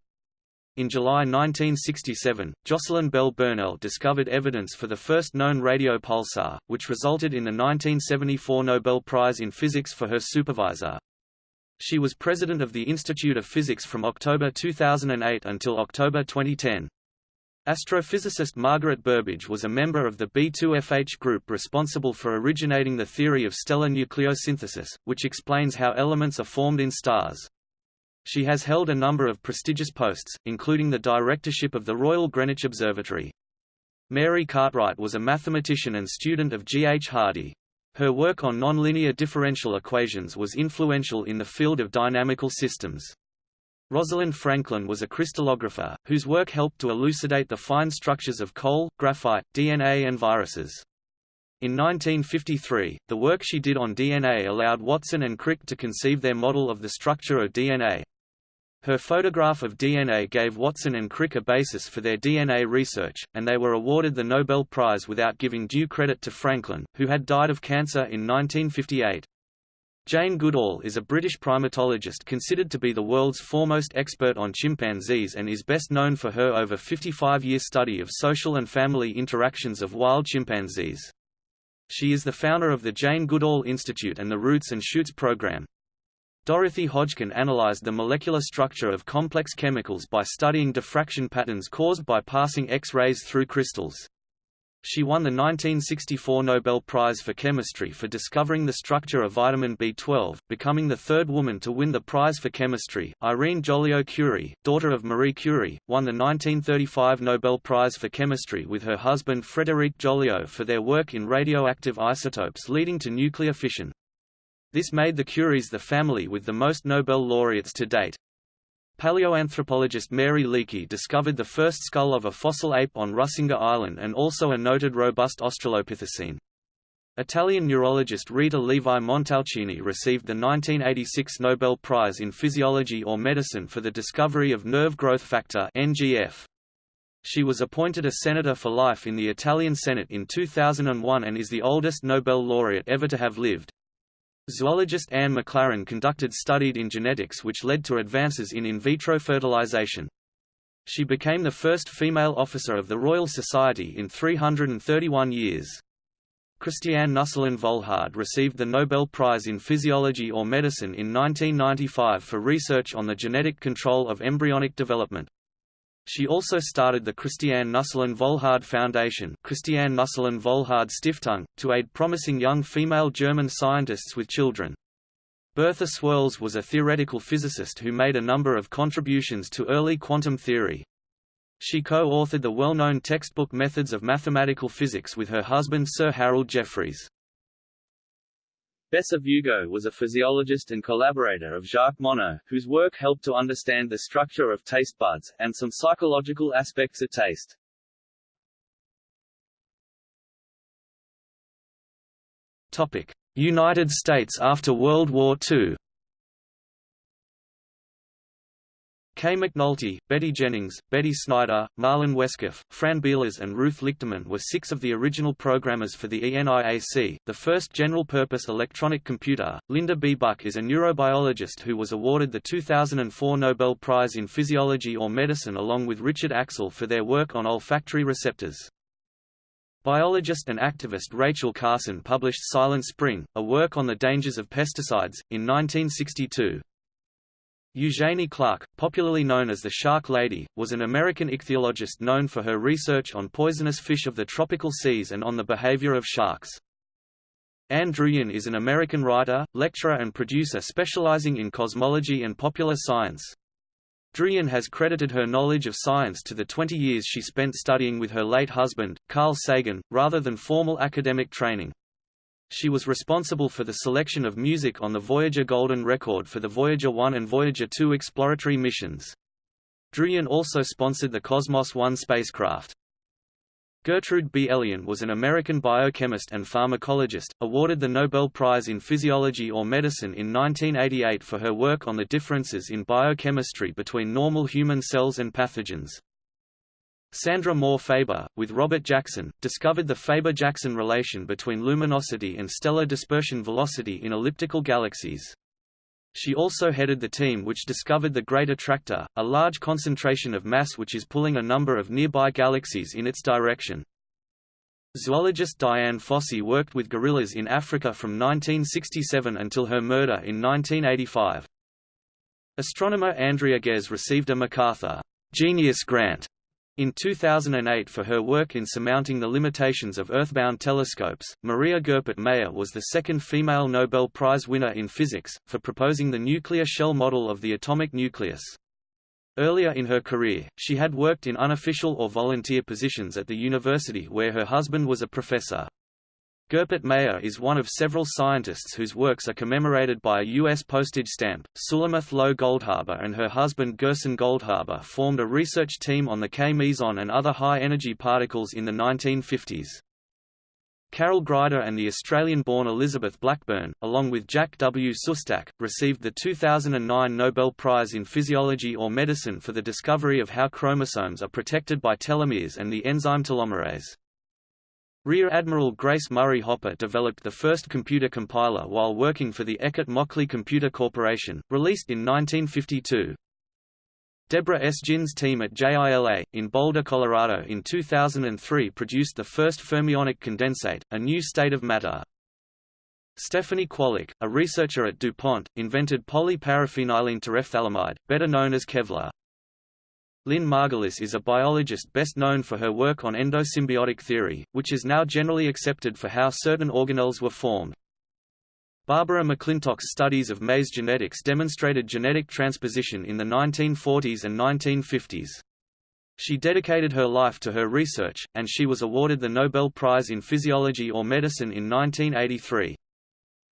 Speaker 1: In July 1967, Jocelyn Bell Burnell discovered evidence for the first known radio pulsar, which resulted in the 1974 Nobel Prize in Physics for her supervisor, she was president of the Institute of Physics from October 2008 until October 2010. Astrophysicist Margaret Burbidge was a member of the B2FH group responsible for originating the theory of stellar nucleosynthesis, which explains how elements are formed in stars. She has held a number of prestigious posts, including the directorship of the Royal Greenwich Observatory. Mary Cartwright was a mathematician and student of G. H. Hardy. Her work on nonlinear differential equations was influential in the field of dynamical systems. Rosalind Franklin was a crystallographer, whose work helped to elucidate the fine structures of coal, graphite, DNA and viruses. In 1953, the work she did on DNA allowed Watson and Crick to conceive their model of the structure of DNA. Her photograph of DNA gave Watson and Crick a basis for their DNA research, and they were awarded the Nobel Prize without giving due credit to Franklin, who had died of cancer in 1958. Jane Goodall is a British primatologist considered to be the world's foremost expert on chimpanzees and is best known for her over 55-year study of social and family interactions of wild chimpanzees. She is the founder of the Jane Goodall Institute and the Roots and Shoots program. Dorothy Hodgkin analyzed the molecular structure of complex chemicals by studying diffraction patterns caused by passing X-rays through crystals. She won the 1964 Nobel Prize for Chemistry for discovering the structure of vitamin B12, becoming the third woman to win the prize for chemistry. Irene Joliot-Curie, daughter of Marie Curie, won the 1935 Nobel Prize for Chemistry with her husband Frédéric Joliot for their work in radioactive isotopes leading to nuclear fission. This made the Curies the family with the most Nobel laureates to date. Paleoanthropologist Mary Leakey discovered the first skull of a fossil ape on Rusinga Island and also a noted robust Australopithecine. Italian neurologist Rita Levi Montalcini received the 1986 Nobel Prize in Physiology or Medicine for the discovery of nerve growth factor NGF. She was appointed a senator for life in the Italian Senate in 2001 and is the oldest Nobel laureate ever to have lived. Zoologist Anne McLaren conducted studied in genetics which led to advances in in vitro fertilization. She became the first female officer of the Royal Society in 331 years. Christiane Nüsslein-Volhard received the Nobel Prize in Physiology or Medicine in 1995 for research on the genetic control of embryonic development. She also started the Christiane Nüsslein-Volhard Foundation Christiane Nüsslein-Volhard Stiftung, to aid promising young female German scientists with children. Bertha Swirles was a theoretical physicist who made a number of contributions to early quantum theory. She co-authored the well-known textbook Methods of Mathematical Physics with her husband Sir Harold Jeffreys.
Speaker 2: Bessa-Vugo was a physiologist and collaborator of Jacques Monod, whose work helped to understand the structure of taste buds, and some psychological aspects of taste.
Speaker 1: United States after World War II Kay McNulty, Betty Jennings, Betty Snyder, Marlyn Wescoff, Fran Bilas and Ruth Lichterman were six of the original programmers for the ENIAC, the first general-purpose electronic computer. Linda B. Buck is a neurobiologist who was awarded the 2004 Nobel Prize in Physiology or Medicine along with Richard Axel for their work on olfactory receptors. Biologist and activist Rachel Carson published Silent Spring, a work on the dangers of pesticides, in 1962. Eugenie Clark, popularly known as the Shark Lady, was an American ichthyologist known for her research on poisonous fish of the tropical seas and on the behavior of sharks. Ann Druyan is an American writer, lecturer and producer specializing in cosmology and popular science. Druyan has credited her knowledge of science to the 20 years she spent studying with her late husband, Carl Sagan, rather than formal academic training. She was responsible for the selection of music on the Voyager Golden Record for the Voyager 1 and Voyager 2 exploratory missions. Druyan also sponsored the Cosmos 1 spacecraft. Gertrude B. Elion was an American biochemist and pharmacologist, awarded the Nobel Prize in Physiology or Medicine in 1988 for her work on the differences in biochemistry between normal human cells and pathogens. Sandra Moore Faber, with Robert Jackson, discovered the Faber-Jackson relation between luminosity and stellar dispersion velocity in elliptical galaxies. She also headed the team which discovered the Great Attractor, a large concentration of mass which is pulling a number of nearby galaxies in its direction. Zoologist Dian Fossey worked with gorillas in Africa from 1967 until her murder in 1985. Astronomer Andrea Ghez received a MacArthur Genius Grant in 2008 for her work in surmounting the limitations of earthbound telescopes, Maria Goeppert Mayer was the second female Nobel Prize winner in physics, for proposing the nuclear shell model of the atomic nucleus. Earlier in her career, she had worked in unofficial or volunteer positions at the university where her husband was a professor. Goeppert Mayer is one of several scientists whose works are commemorated by a U.S. postage stamp. Sulamith Low Goldhaber and her husband Gerson Goldhaber formed a research team on the K meson and other high-energy particles in the 1950s. Carol Greider and the Australian-born Elizabeth Blackburn, along with Jack W. Szostak, received the 2009 Nobel Prize in Physiology or Medicine for the discovery of how chromosomes are protected by telomeres and the enzyme telomerase. Rear Admiral Grace Murray Hopper developed the first computer compiler while working for the Eckert-Mauchly Computer Corporation, released in 1952. Deborah S. Jin's team at JILA, in Boulder, Colorado in 2003 produced the first fermionic condensate, a new state of matter. Stephanie Kwolek, a researcher at DuPont, invented polyparaphenylene terephthalamide, better known as Kevlar. Lynn Margulis is a biologist best known for her work on endosymbiotic theory, which is now generally accepted for how certain organelles were formed. Barbara McClintock's studies of maize genetics demonstrated genetic transposition in the 1940s and 1950s. She dedicated her life to her research, and she was awarded the Nobel Prize in Physiology or Medicine in 1983.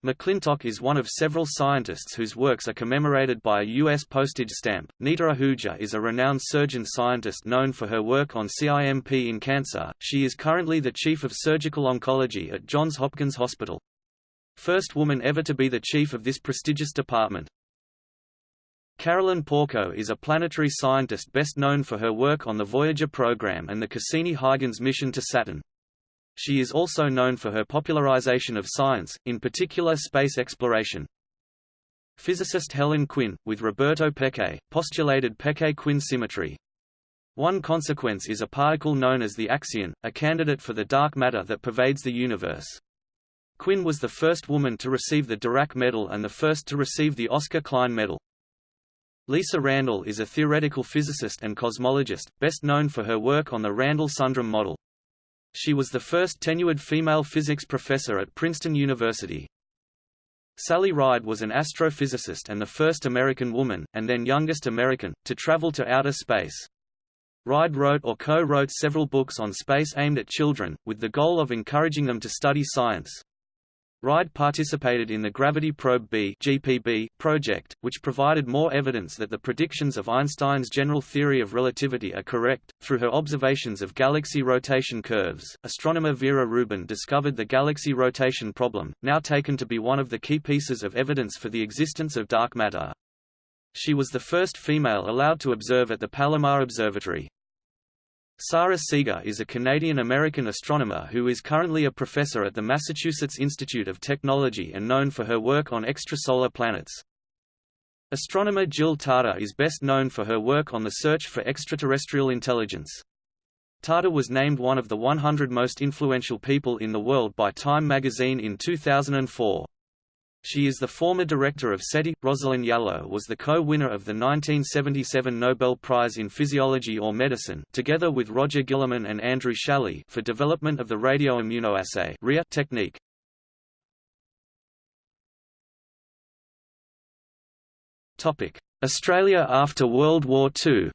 Speaker 1: McClintock is one of several scientists whose works are commemorated by a U.S. postage stamp. Nita Ahuja is a renowned surgeon scientist known for her work on CIMP in cancer. She is currently the chief of surgical oncology at Johns Hopkins Hospital. First woman ever to be the chief of this prestigious department. Carolyn Porco is a planetary scientist best known for her work on the Voyager program and the Cassini-Huygens mission to Saturn. She is also known for her popularization of science, in particular space exploration. Physicist Helen Quinn, with Roberto Peccei, postulated Peccei-Quinn symmetry. One consequence is a particle known as the axion, a candidate for the dark matter that pervades the universe. Quinn was the first woman to receive the Dirac Medal and the first to receive the Oscar Klein Medal. Lisa Randall is a theoretical physicist and cosmologist, best known for her work on the Randall-Sundrum model. She was the first tenured female physics professor at Princeton University. Sally Ride was an astrophysicist and the first American woman, and then youngest American, to travel to outer space. Ride wrote or co-wrote several books on space aimed at children, with the goal of encouraging them to study science. Ride participated in the Gravity Probe B (GPB) project, which provided more evidence that the predictions of Einstein's general theory of relativity are correct. Through her observations of galaxy rotation curves, astronomer Vera Rubin discovered the galaxy rotation problem, now taken to be one of the key pieces of evidence for the existence of dark matter.
Speaker 3: She was the first female allowed to observe at the Palomar Observatory. Sara Seager is a Canadian-American astronomer who is currently a professor at the Massachusetts Institute of Technology and known for her work on extrasolar planets. Astronomer Jill Tarter is best known for her work on the search for extraterrestrial intelligence. Tarter was named one of the 100 most influential people in the world by Time magazine in 2004. She is the former director of SETI. Rosalind Yalow was the co-winner of the 1977 Nobel Prize in Physiology or Medicine, together with Roger Guillemin and Andrew Schally, for development of the radioimmunoassay technique. Topic: Australia after World War II.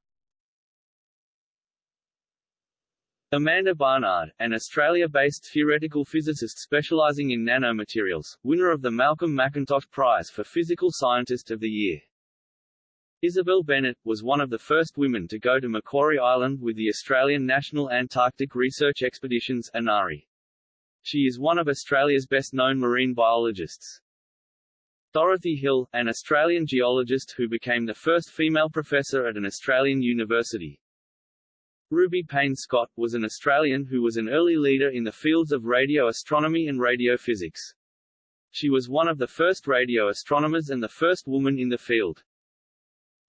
Speaker 1: Amanda Barnard, an Australia-based theoretical physicist specialising in nanomaterials, winner of the Malcolm McIntosh Prize for Physical Scientist of the Year. Isabel Bennett, was one of the first women to go to Macquarie Island with the Australian National Antarctic Research Expeditions ANARE. She is one of Australia's best-known marine biologists. Dorothy Hill, an Australian geologist who became the first female professor at an Australian university, Ruby Payne Scott, was an Australian who was an early leader in the fields of radio astronomy and radiophysics. She was one of the first radio astronomers and the first woman in the field.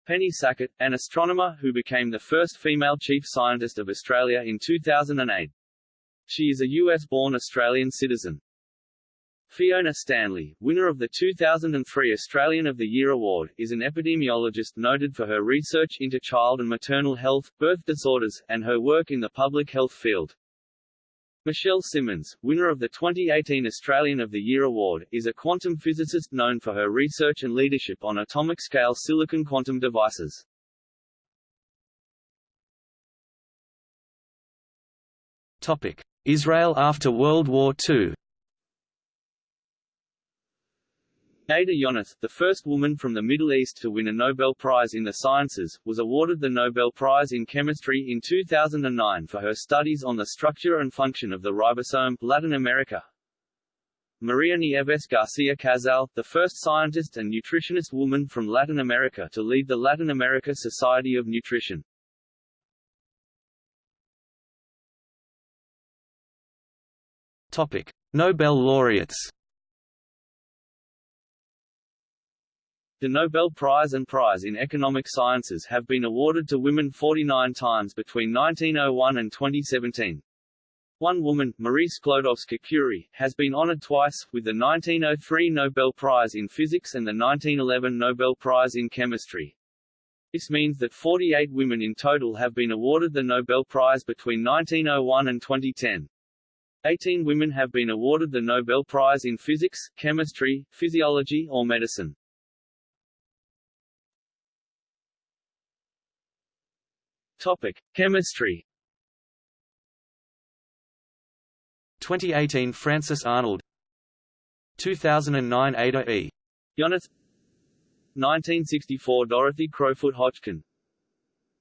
Speaker 1: Penny Sackett, an astronomer who became the first female chief scientist of Australia in 2008. She is a US-born Australian citizen. Fiona Stanley, winner of the 2003 Australian of the Year Award, is an epidemiologist noted for her research into child and maternal health, birth disorders, and her work in the public health field. Michelle Simmons, winner of the 2018 Australian of the Year Award, is a quantum physicist known for her research and leadership on atomic-scale silicon quantum devices.
Speaker 3: Topic: Israel after World War II.
Speaker 1: Ada Yonath, the first woman from the Middle East to win a Nobel Prize in the Sciences, was awarded the Nobel Prize in Chemistry in 2009 for her studies on the structure and function of the ribosome Latin America. Maria Nieves Garcia Casal, the first scientist and nutritionist woman from Latin America to lead the Latin America Society of Nutrition.
Speaker 3: Topic: Nobel laureates.
Speaker 1: The Nobel Prize and Prize in Economic Sciences have been awarded to women 49 times between 1901 and 2017. One woman, Marie Sklodowska-Curie, has been honored twice, with the 1903 Nobel Prize in Physics and the 1911 Nobel Prize in Chemistry. This means that 48 women in total have been awarded the Nobel Prize between 1901 and 2010. 18 women have been awarded the Nobel Prize in Physics, Chemistry, Physiology or Medicine. Topic: Chemistry.
Speaker 3: 2018 Frances Arnold. 2009 Ada E.
Speaker 1: Yonath 1964 Dorothy Crowfoot Hodgkin.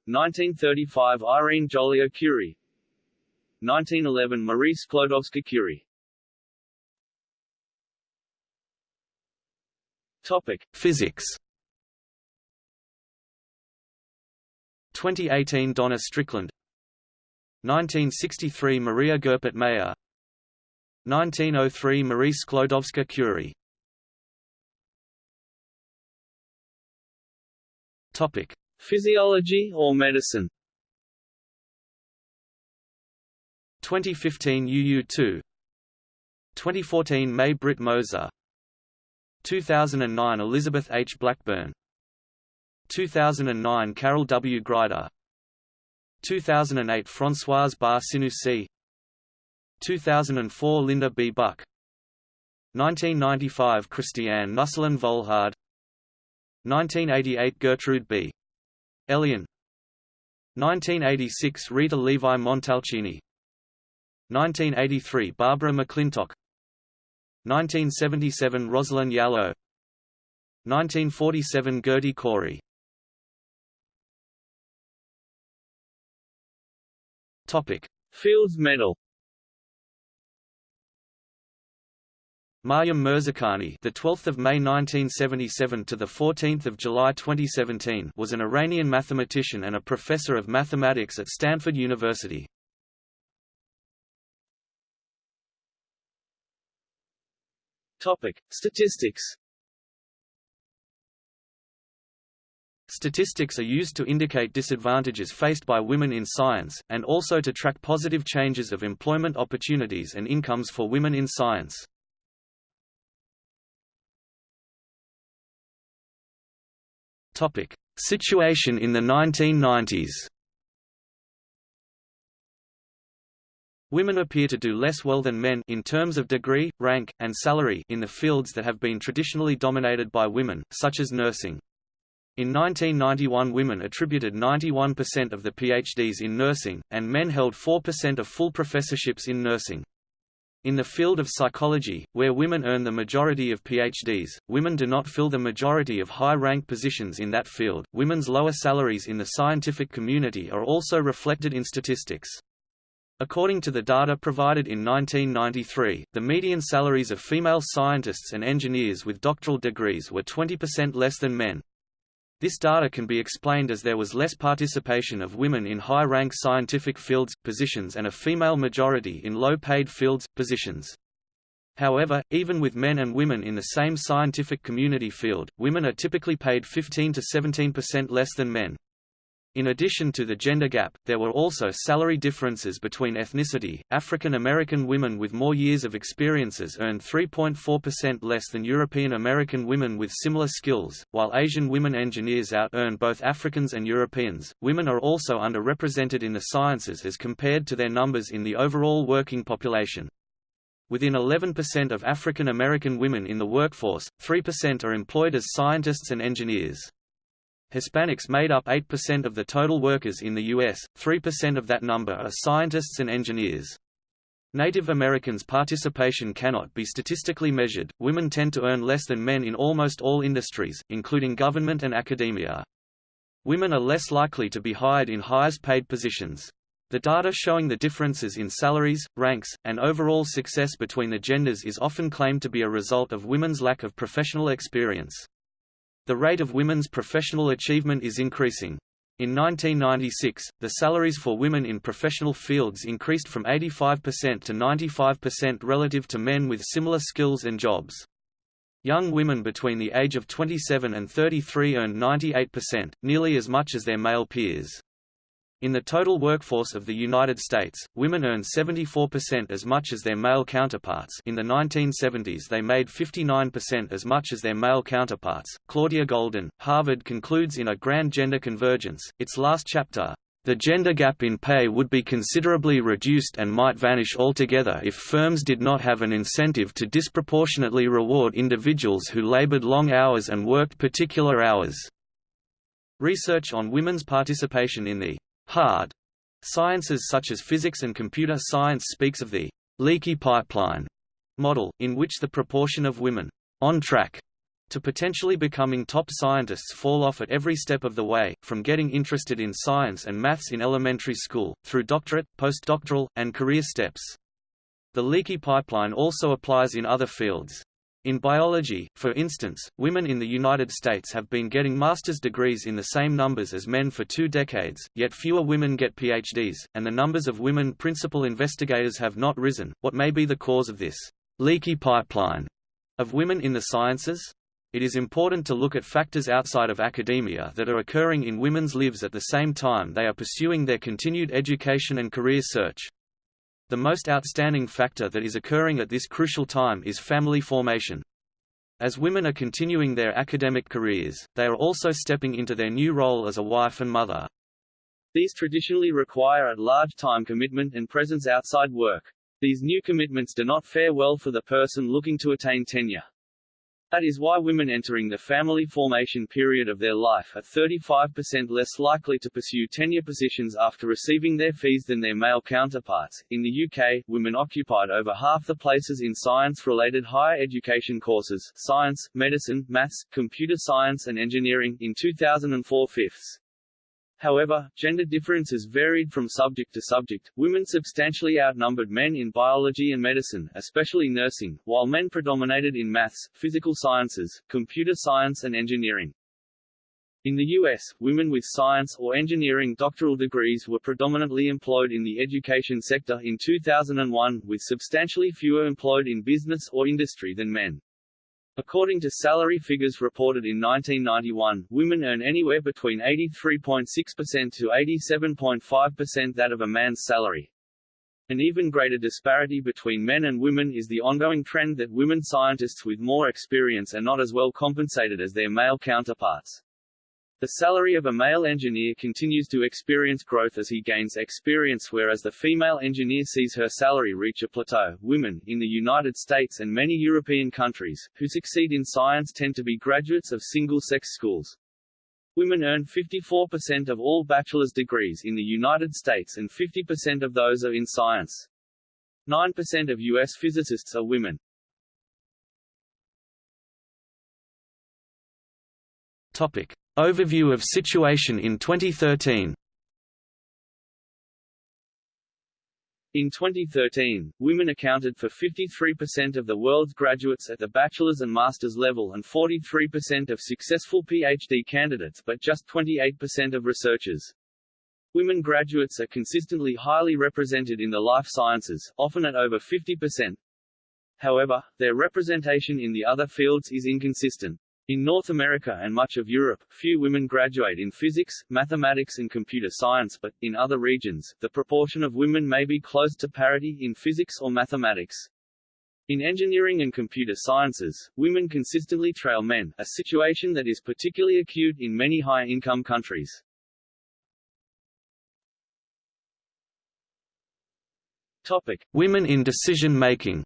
Speaker 1: 1935 Irene Joliot-Curie 1911 Marie Sklodowska-Curie Topic:
Speaker 3: Physics 2018 Donna Strickland. 1963 Maria Goeppert Mayer. 1903 Marie Sklodowska-Curie Topic:
Speaker 1: Physiology or medicine.
Speaker 3: 2015 UU2 2014 May Britt Moser. 2009 Elizabeth H. Blackburn 2009 Carol W. Greider. 2008 Françoise Barré-Sinoussi 2004 Linda B. Buck. 1995 Christiane Nüsslein-Volhard 1988 Gertrude B. Elion 1986 Rita Levi Montalcini. 1983 Barbara McClintock. 1977 Rosalind Yalow. 1947 Gerty Cori
Speaker 1: Topic: Fields Medal. Maryam Mirzakhani, the 12th of May 1977 to the 14th of July 2017, was an Iranian mathematician and a professor of mathematics at Stanford University.
Speaker 2: Topic: Statistics.
Speaker 1: Statistics are used to indicate disadvantages faced by women in science, and also to track positive changes of employment opportunities and incomes for women in science. Situation in the 1990s. Women appear to do less well than men in terms of degree, rank, and salary in the fields that have been traditionally dominated by women, such as nursing. In 1991 women attributed 91% of the PhDs in nursing, and men held 4% of full professorships in nursing. In the field of psychology, where women earn the majority of PhDs, women do not fill the majority of high-rank positions in that field. Women's lower salaries in the scientific community are also reflected in statistics. According to the data provided in 1993, the median salaries of female scientists and engineers with doctoral degrees were 20% less than men. This data can be explained as there was less participation of women in high-rank scientific fields, positions and a female majority in low-paid fields, positions. However, even with men and women in the same scientific community field, women are typically paid 15 to 17% less than men. In addition to the gender gap, there were also salary differences between ethnicity. African American women with more years of experiences earned 3.4% less than European American women with similar skills, while Asian women engineers out earn both Africans and Europeans. Women are also underrepresented in the sciences as compared to their numbers in the overall working population. Within 11% of African American women in the workforce, 3% are employed as scientists and engineers. Hispanics made up 8% of the total workers in the U.S., 3% of that number are scientists and engineers. Native Americans' participation cannot be statistically measured. Women tend to earn less than men in almost all industries, including government and academia. Women are less likely to be hired in highest paid positions. The data showing the differences in salaries, ranks, and overall success between the genders is often claimed to be a result of women's lack of professional experience. The rate of women's professional achievement is increasing. In 1996, the salaries for women in professional fields increased from 85% to 95% relative to men with similar skills and jobs. Young women between the age of 27 and 33 earned 98%, nearly as much as their male peers. In the total workforce of the United States, women earn 74% as much as their male counterparts in the 1970s they made 59% as much as their male counterparts. Claudia Goldin, Harvard concludes in A Grand Gender Convergence, its last chapter, the gender gap in pay would be considerably reduced and might vanish altogether if firms did not have an incentive to disproportionately reward individuals who labored long hours and worked particular hours. Research on women's participation in the Hard sciences such as physics and computer science speaks of the leaky pipeline model, in which the proportion of women on track to potentially becoming top scientists fall off at every step of the way, from getting interested in science and maths in elementary school, through doctorate, postdoctoral, and career steps. The leaky pipeline also applies in other fields. In biology, for instance, women in the United States have been getting master's degrees in the same numbers as men for two decades, yet fewer women get PhDs, and the numbers of women principal investigators have not risen. What may be the cause of this leaky pipeline of women in the sciences? It is important to look at factors outside of academia that are occurring in women's lives at the same time they are pursuing their continued education and career search. The most outstanding factor that is occurring at this crucial time is family formation. As women are continuing their academic careers, they are also stepping into their new role as a wife and mother.
Speaker 2: These traditionally require a large time commitment and presence outside work. These new commitments do not fare well for the person looking to attain tenure. That is why women entering the family formation period of their life are 35% less likely to pursue tenure positions after receiving their fees than their male counterparts. In the UK, women occupied over half the places in science-related higher education courses science, medicine, maths, computer science and engineering in 2004 fifths.
Speaker 1: However, gender differences varied from subject to subject. Women substantially outnumbered men in biology and medicine, especially nursing, while men predominated in maths, physical sciences, computer science and engineering. In the U.S., women with science or engineering doctoral degrees were predominantly employed in the education sector in 2001, with substantially fewer employed in business or industry than men. According to salary figures reported in 1991, women earn anywhere between 83.6% to 87.5% that of a man's salary. An even greater disparity between men and women is the ongoing trend that women scientists with more experience are not as well compensated as their male counterparts. The salary of a male engineer continues to experience growth as he gains experience whereas the female engineer sees her salary reach a plateau. Women, in the United States and many European countries, who succeed in science tend to be graduates of single-sex schools. Women earn 54% of all bachelor's degrees in the United States and 50% of those are in science. 9% of U.S. physicists are women.
Speaker 4: Topic. Overview of situation in 2013
Speaker 1: In 2013, women accounted for 53% of the world's graduates at the bachelor's and master's level and 43% of successful PhD candidates but just 28% of researchers. Women graduates are consistently highly represented in the life sciences, often at over 50%. However, their representation in the other fields is inconsistent. In North America and much of Europe, few women graduate in physics, mathematics and computer science but, in other regions, the proportion of women may be close to parity in physics or mathematics. In engineering and computer sciences, women consistently trail men, a situation that is particularly acute in many high-income countries. Topic.
Speaker 4: Women in decision-making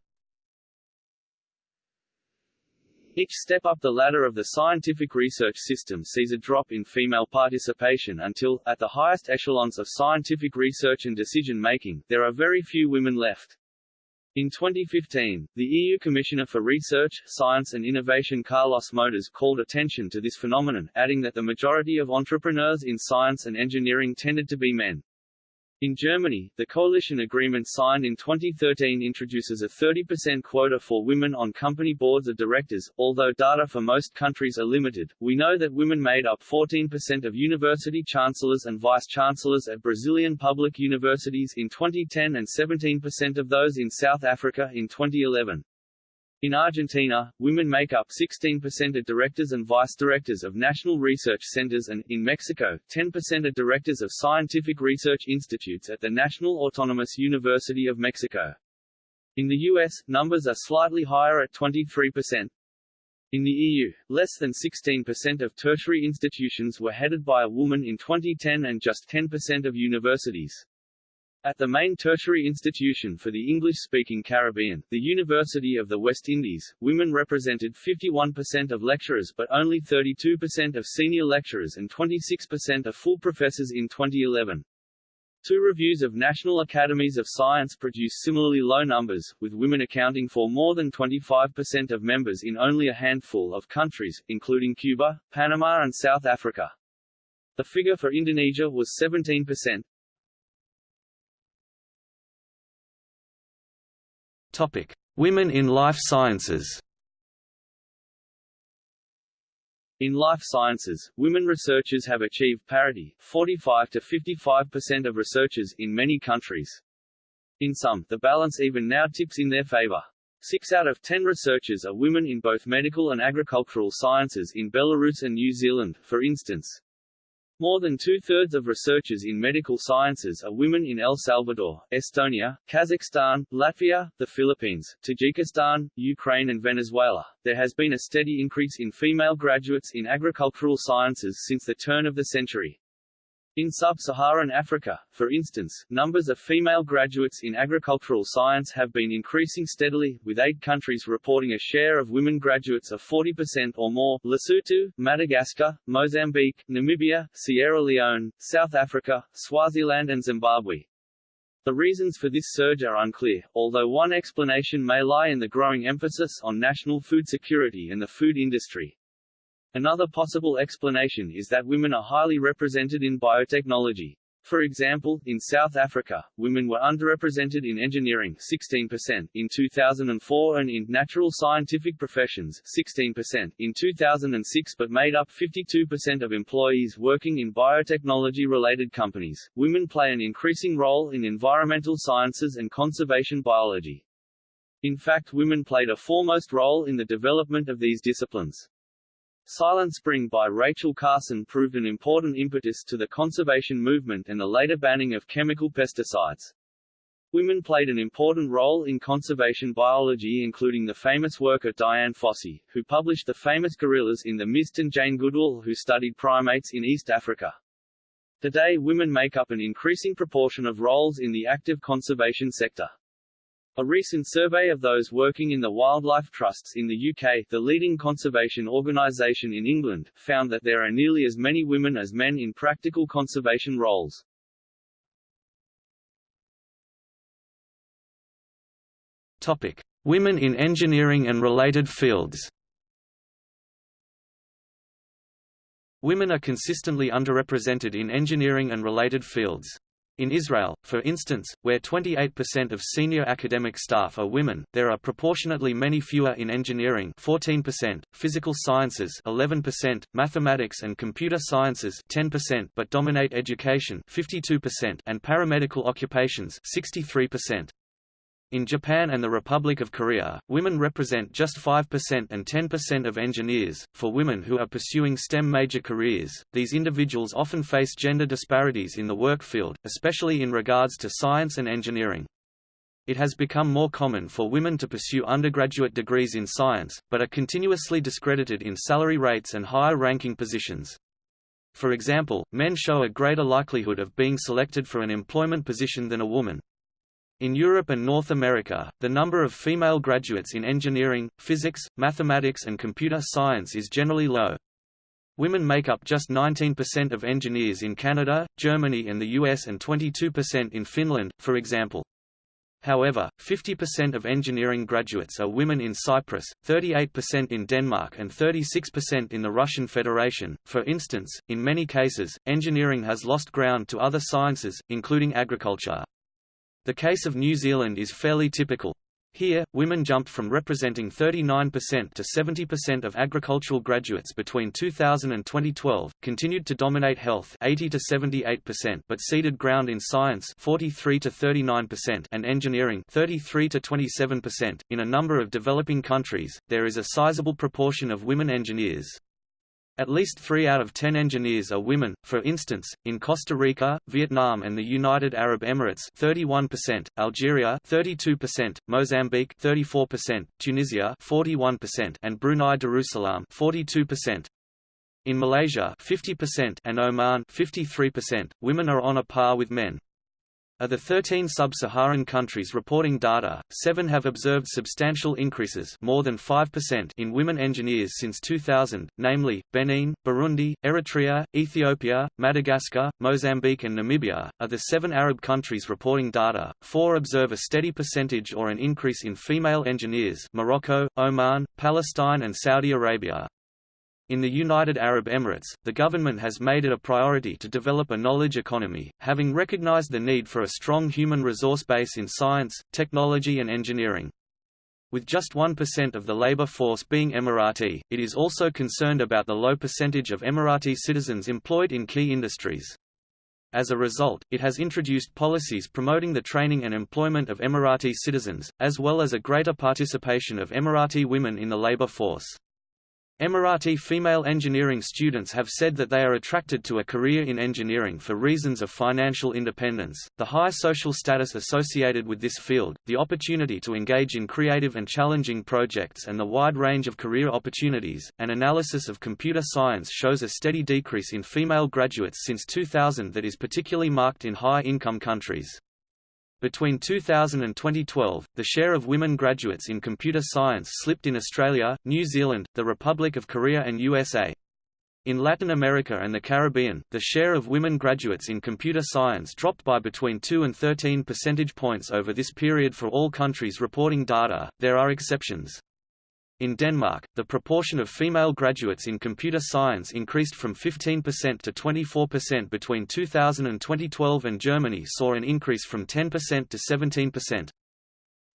Speaker 1: Each step up the ladder of the scientific research system sees a drop in female participation until, at the highest echelons of scientific research and decision-making, there are very few women left. In 2015, the EU Commissioner for Research, Science and Innovation Carlos Moedas called attention to this phenomenon, adding that the majority of entrepreneurs in science and engineering tended to be men. In Germany, the coalition agreement signed in 2013 introduces a 30% quota for women on company boards of directors. Although data for most countries are limited, we know that women made up 14% of university chancellors and vice-chancellors at Brazilian public universities in 2010 and 17% of those in South Africa in 2011. In Argentina, women make up 16% of directors and vice-directors of national research centers and, in Mexico, 10% of directors of scientific research institutes at the National Autonomous University of Mexico. In the US, numbers are slightly higher at 23%. In the EU, less than 16% of tertiary institutions were headed by a woman in 2010 and just 10% of universities. At the main tertiary institution for the English-speaking Caribbean, the University of the West Indies, women represented 51% of lecturers but only 32% of senior lecturers and 26% of full professors in 2011. Two reviews of National Academies of Science produce similarly low numbers, with women accounting for more than 25% of members in only a handful of countries, including Cuba, Panama and South Africa. The figure for Indonesia was 17%.
Speaker 4: Topic: Women in life sciences.
Speaker 1: In life sciences, women researchers have achieved parity, 45 to 55% of researchers in many countries. In some, the balance even now tips in their favor. Six out of ten researchers are women in both medical and agricultural sciences in Belarus and New Zealand, for instance. More than two-thirds of researchers in medical sciences are women in El Salvador, Estonia, Kazakhstan, Latvia, the Philippines, Tajikistan, Ukraine and Venezuela. There has been a steady increase in female graduates in agricultural sciences since the turn of the century. In sub-Saharan Africa, for instance, numbers of female graduates in agricultural science have been increasing steadily, with eight countries reporting a share of women graduates of 40% or more Lesotho, Madagascar, Mozambique, Namibia, Sierra Leone, South Africa, Swaziland and Zimbabwe. The reasons for this surge are unclear, although one explanation may lie in the growing emphasis on national food security and the food industry. Another possible explanation is that women are highly represented in biotechnology. For example, in South Africa, women were underrepresented in engineering 16% in 2004 and in natural scientific professions 16% in 2006 but made up 52% of employees working in biotechnology-related companies. Women play an increasing role in environmental sciences and conservation biology. In fact women played a foremost role in the development of these disciplines. Silent Spring by Rachel Carson proved an important impetus to the conservation movement and the later banning of chemical pesticides. Women played an important role in conservation biology including the famous work of Dian Fossey, who published the famous gorillas in the Mist and Jane Goodall who studied primates in East Africa. Today women make up an increasing proportion of roles in the active conservation sector. A recent survey of those working in the wildlife trusts in the UK, the leading conservation organisation in England, found that there are nearly as many women as men in practical conservation roles.
Speaker 4: Topic: Women in engineering and related fields. Women are consistently underrepresented in engineering and related fields. In Israel, for instance, where 28% of senior academic staff are women, there are proportionately many fewer in engineering 14%, physical sciences 11%, mathematics and computer sciences 10% but dominate education 52% and paramedical occupations 63%. In Japan and the Republic of Korea, women represent just 5% and 10% of engineers. For women who are pursuing STEM major careers, these individuals often face gender disparities in the work field, especially in regards to science and engineering. It has become more common for women to pursue undergraduate degrees in science, but are continuously discredited in salary rates and higher ranking positions. For example, men show a greater likelihood of being selected for an employment position than a woman, in Europe and North America, the number of female graduates in engineering, physics, mathematics and computer science is generally low. Women make up just 19% of engineers in Canada, Germany and the US and 22% in Finland, for example. However, 50% of engineering graduates are women in Cyprus, 38% in Denmark and 36% in the Russian Federation. For instance, in many cases, engineering has lost ground to other sciences, including agriculture. The case of New Zealand is fairly typical. Here, women jumped from representing 39% to 70% of agricultural graduates between 2000 and 2012, continued to dominate health 80 to 78%, but ceded ground in science 43 to 39% and engineering 33 to 27%. In a number of developing countries, there is a sizable proportion of women engineers. At least three out of ten engineers are women, for instance, in Costa Rica, Vietnam and the United Arab Emirates 31%, Algeria 32%, Mozambique 34%, Tunisia 41% and Brunei Darussalam 42%. In Malaysia 50% and Oman 53%, women are on a par with men. Of the 13 sub-Saharan countries reporting data, seven have observed substantial increases more than 5% in women engineers since 2000, namely, Benin, Burundi, Eritrea, Ethiopia, Madagascar, Mozambique and Namibia. Of the seven Arab countries reporting data, four observe a steady percentage or an increase in female engineers Morocco, Oman, Palestine and Saudi Arabia. In the United Arab Emirates, the government has made it a priority to develop a knowledge economy, having recognized the need for a strong human resource base in science, technology and engineering. With just 1% of the labor force being Emirati, it is also concerned about the low percentage of Emirati citizens employed in key industries. As a result, it has introduced policies promoting the training and employment of Emirati citizens, as well as a greater participation of Emirati women in the labor force. Emirati female engineering students have said that they are attracted to a career in engineering for reasons of financial independence, the high social status associated with this field, the opportunity to engage in creative and challenging projects and the wide range of career opportunities. An analysis of computer science shows a steady decrease in female graduates since 2000 that is particularly marked in high-income countries. Between 2000 and 2012, the share of women graduates in computer science slipped in Australia, New Zealand, the Republic of Korea and USA. In Latin America and the Caribbean, the share of women graduates in computer science dropped by between 2 and 13 percentage points over this period for all countries reporting data. There are exceptions.
Speaker 1: In Denmark, the proportion of female graduates in computer science increased from 15% to 24% between 2000 and 2012 and Germany saw an increase from 10% to 17%.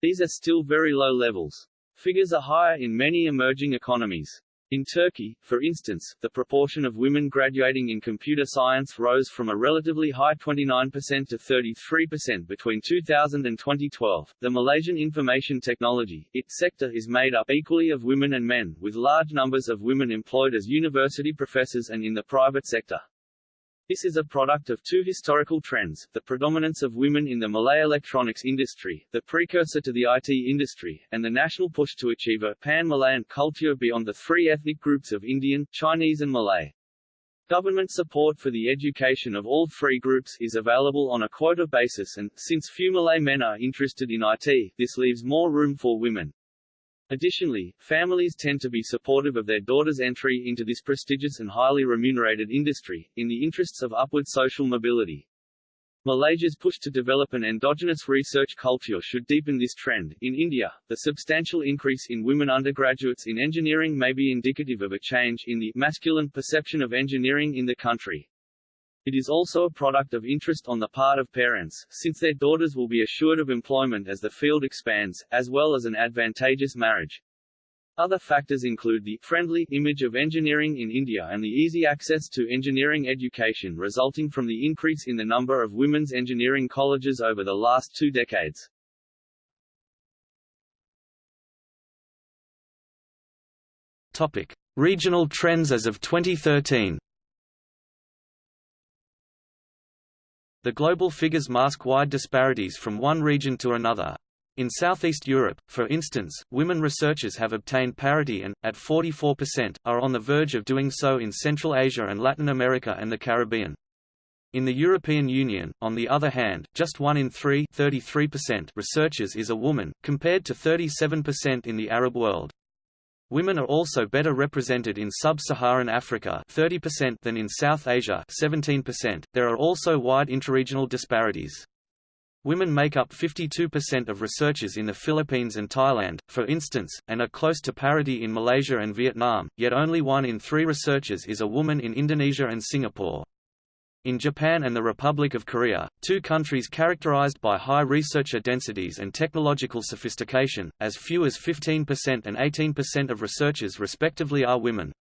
Speaker 2: These are still very low levels. Figures are higher in many emerging economies. In Turkey, for instance, the proportion of women graduating in computer science rose from a relatively high 29% to 33% between 2000 and 2012. The Malaysian information technology sector is made up equally of women and men, with large numbers of women employed as university professors and in the private sector. This is a product of two historical trends, the predominance of women in the Malay electronics industry, the precursor to the IT industry, and the national push to achieve a pan-Malayan culture beyond the three ethnic groups of Indian, Chinese and Malay. Government support for the education of all three groups is available on a quota basis and, since few Malay men are interested in IT, this leaves more room for women. Additionally, families tend to be supportive of their daughters' entry into this prestigious and highly remunerated industry, in the interests of upward social mobility. Malaysia's push to develop an endogenous research culture should deepen this trend. In India, the substantial increase in women undergraduates in engineering may be indicative of a change in the masculine perception of engineering in the country. It is also a product of interest on the part of parents, since their daughters will be assured of employment as the field expands, as well as an advantageous marriage. Other factors include the friendly image of engineering in India and the easy access to engineering education resulting from the increase in the number of women's engineering colleges over the last two decades.
Speaker 1: Topic: Regional trends as of 2013. The global figures mask wide disparities from one region to another. In Southeast Europe, for instance, women researchers have obtained parity and, at 44%, are on the verge of doing so in Central Asia and Latin America and the Caribbean. In the European Union, on the other hand, just one in three researchers is a woman, compared to 37% in the Arab world. Women are also better represented in sub-Saharan Africa 30% than in South Asia 17%. There are also wide interregional disparities. Women make up 52% of researchers in the Philippines and Thailand, for instance, and are close to parity in Malaysia and Vietnam, yet only one in three researchers is a woman in Indonesia and Singapore. In Japan and the Republic of Korea, two countries characterized by high researcher densities and technological sophistication, as few as 15% and 18% of researchers respectively are women.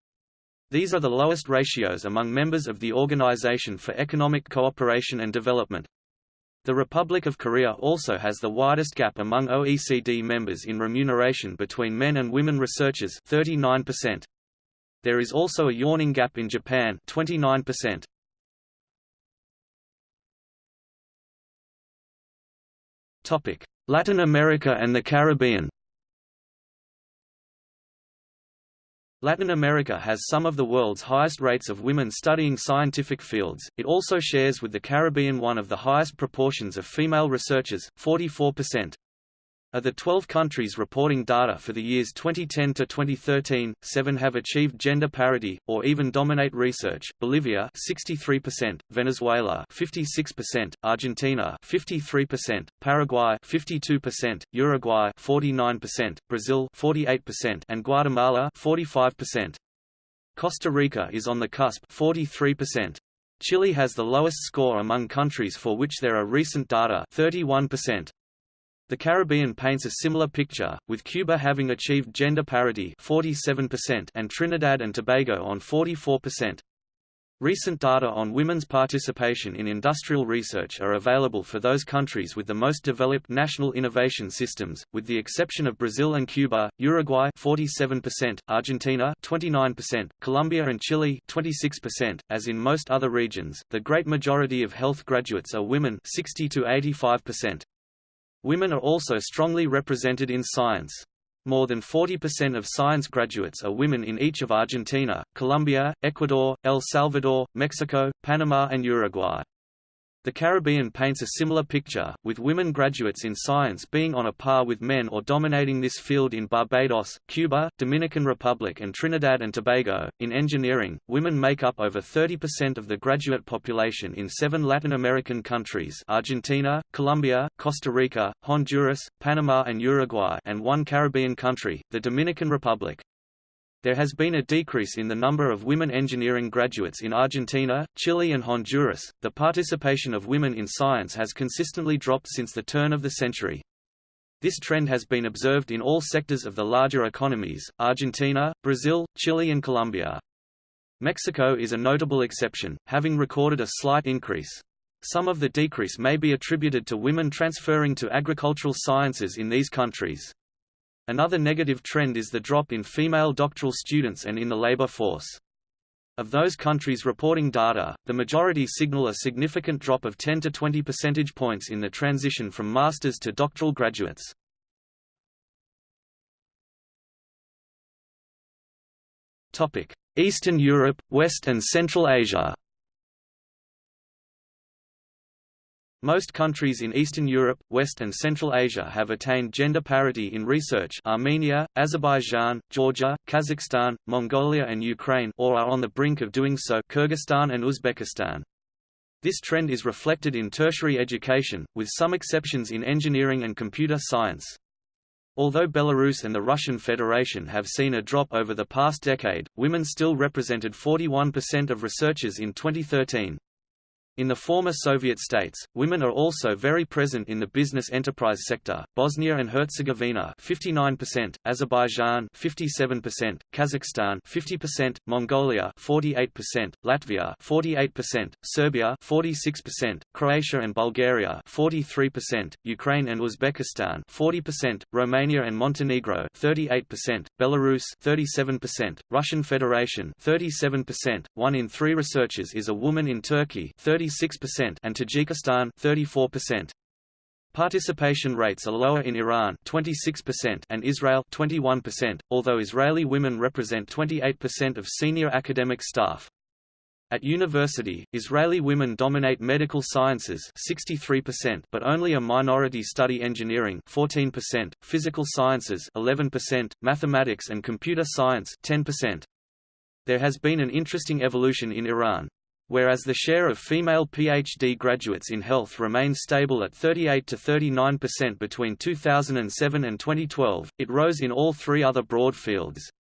Speaker 1: These are the lowest ratios among members of the Organization for Economic Cooperation and Development. The Republic of Korea also has the widest gap among OECD members in remuneration between men and women researchers 39%. There is also a yawning gap in Japan 29%. Latin America and the Caribbean Latin America has some of the world's highest rates of women studying scientific fields, it also shares with the Caribbean one of the highest proportions of female researchers, 44%. Of the 12 countries reporting data for the years 2010 to 2013, seven have achieved gender parity, or even dominate research. Bolivia 63%, Venezuela 56%, Argentina 53%, Paraguay 52%, Uruguay 49%, Brazil 48%, and Guatemala 45%. Costa Rica is on the cusp 43%. Chile has the lowest score among countries for which there are recent data 31%. The Caribbean paints a similar picture, with Cuba having achieved gender parity 47% and Trinidad and Tobago on 44%. Recent data on women's participation in industrial research are available for those countries with the most developed national innovation systems, with the exception of Brazil and Cuba, Uruguay 47%, Argentina 29%, Colombia and Chile 26%. As in most other regions, the great majority of health graduates are women 60 to 85%. Women are also strongly represented in science. More than 40% of science graduates are women in each of Argentina, Colombia, Ecuador, El Salvador, Mexico, Panama and Uruguay. The Caribbean paints a similar picture, with women graduates in science being on a par with men or dominating this field in Barbados, Cuba, Dominican Republic and Trinidad and Tobago. In engineering, women make up over 30% of the graduate population in seven Latin American countries Argentina, Colombia, Costa Rica, Honduras, Panama and Uruguay and one Caribbean country, the Dominican Republic. There has been a decrease in the number of women engineering graduates in Argentina, Chile, and Honduras. The participation of women in science has consistently dropped since the turn of the century. This trend has been observed in all sectors of the larger economies Argentina, Brazil, Chile, and Colombia. Mexico is a notable exception, having recorded a slight increase. Some of the decrease may be attributed to women transferring to agricultural sciences in these countries. Another negative trend is the drop in female doctoral students and in the labor force. Of those countries reporting data, the majority signal a significant drop of 10 to 20 percentage points in the transition from masters to doctoral graduates. Eastern Europe, West and Central Asia Most countries in Eastern Europe, West and Central Asia have attained gender parity in research Armenia, Azerbaijan, Georgia, Kazakhstan, Mongolia and Ukraine or are on the brink of doing so Kyrgyzstan and Uzbekistan. This trend is reflected in tertiary education, with some exceptions in engineering and computer science. Although Belarus and the Russian Federation have seen a drop over the past decade, women still represented 41% of researchers in 2013. In the former Soviet states, women are also very present in the business enterprise sector. Bosnia and Herzegovina 59%, Azerbaijan 57%, Kazakhstan 50%, Mongolia 48%, Latvia 48%, Serbia 46%, Croatia and Bulgaria 43%, Ukraine and Uzbekistan 40%, Romania and Montenegro 38%, Belarus 37%, Russian Federation 37%. One in 3 researchers is a woman in Turkey 30 36% and Tajikistan 34%. Participation rates are lower in Iran 26% and Israel 21%, although Israeli women represent 28% of senior academic staff. At university, Israeli women dominate medical sciences 63%, but only a minority study engineering 14%, physical sciences 11%, mathematics and computer science 10%. There has been an interesting evolution in Iran. Whereas the share of female PhD graduates in health remained stable at 38 to 39% between 2007 and 2012, it rose in all three other broad fields.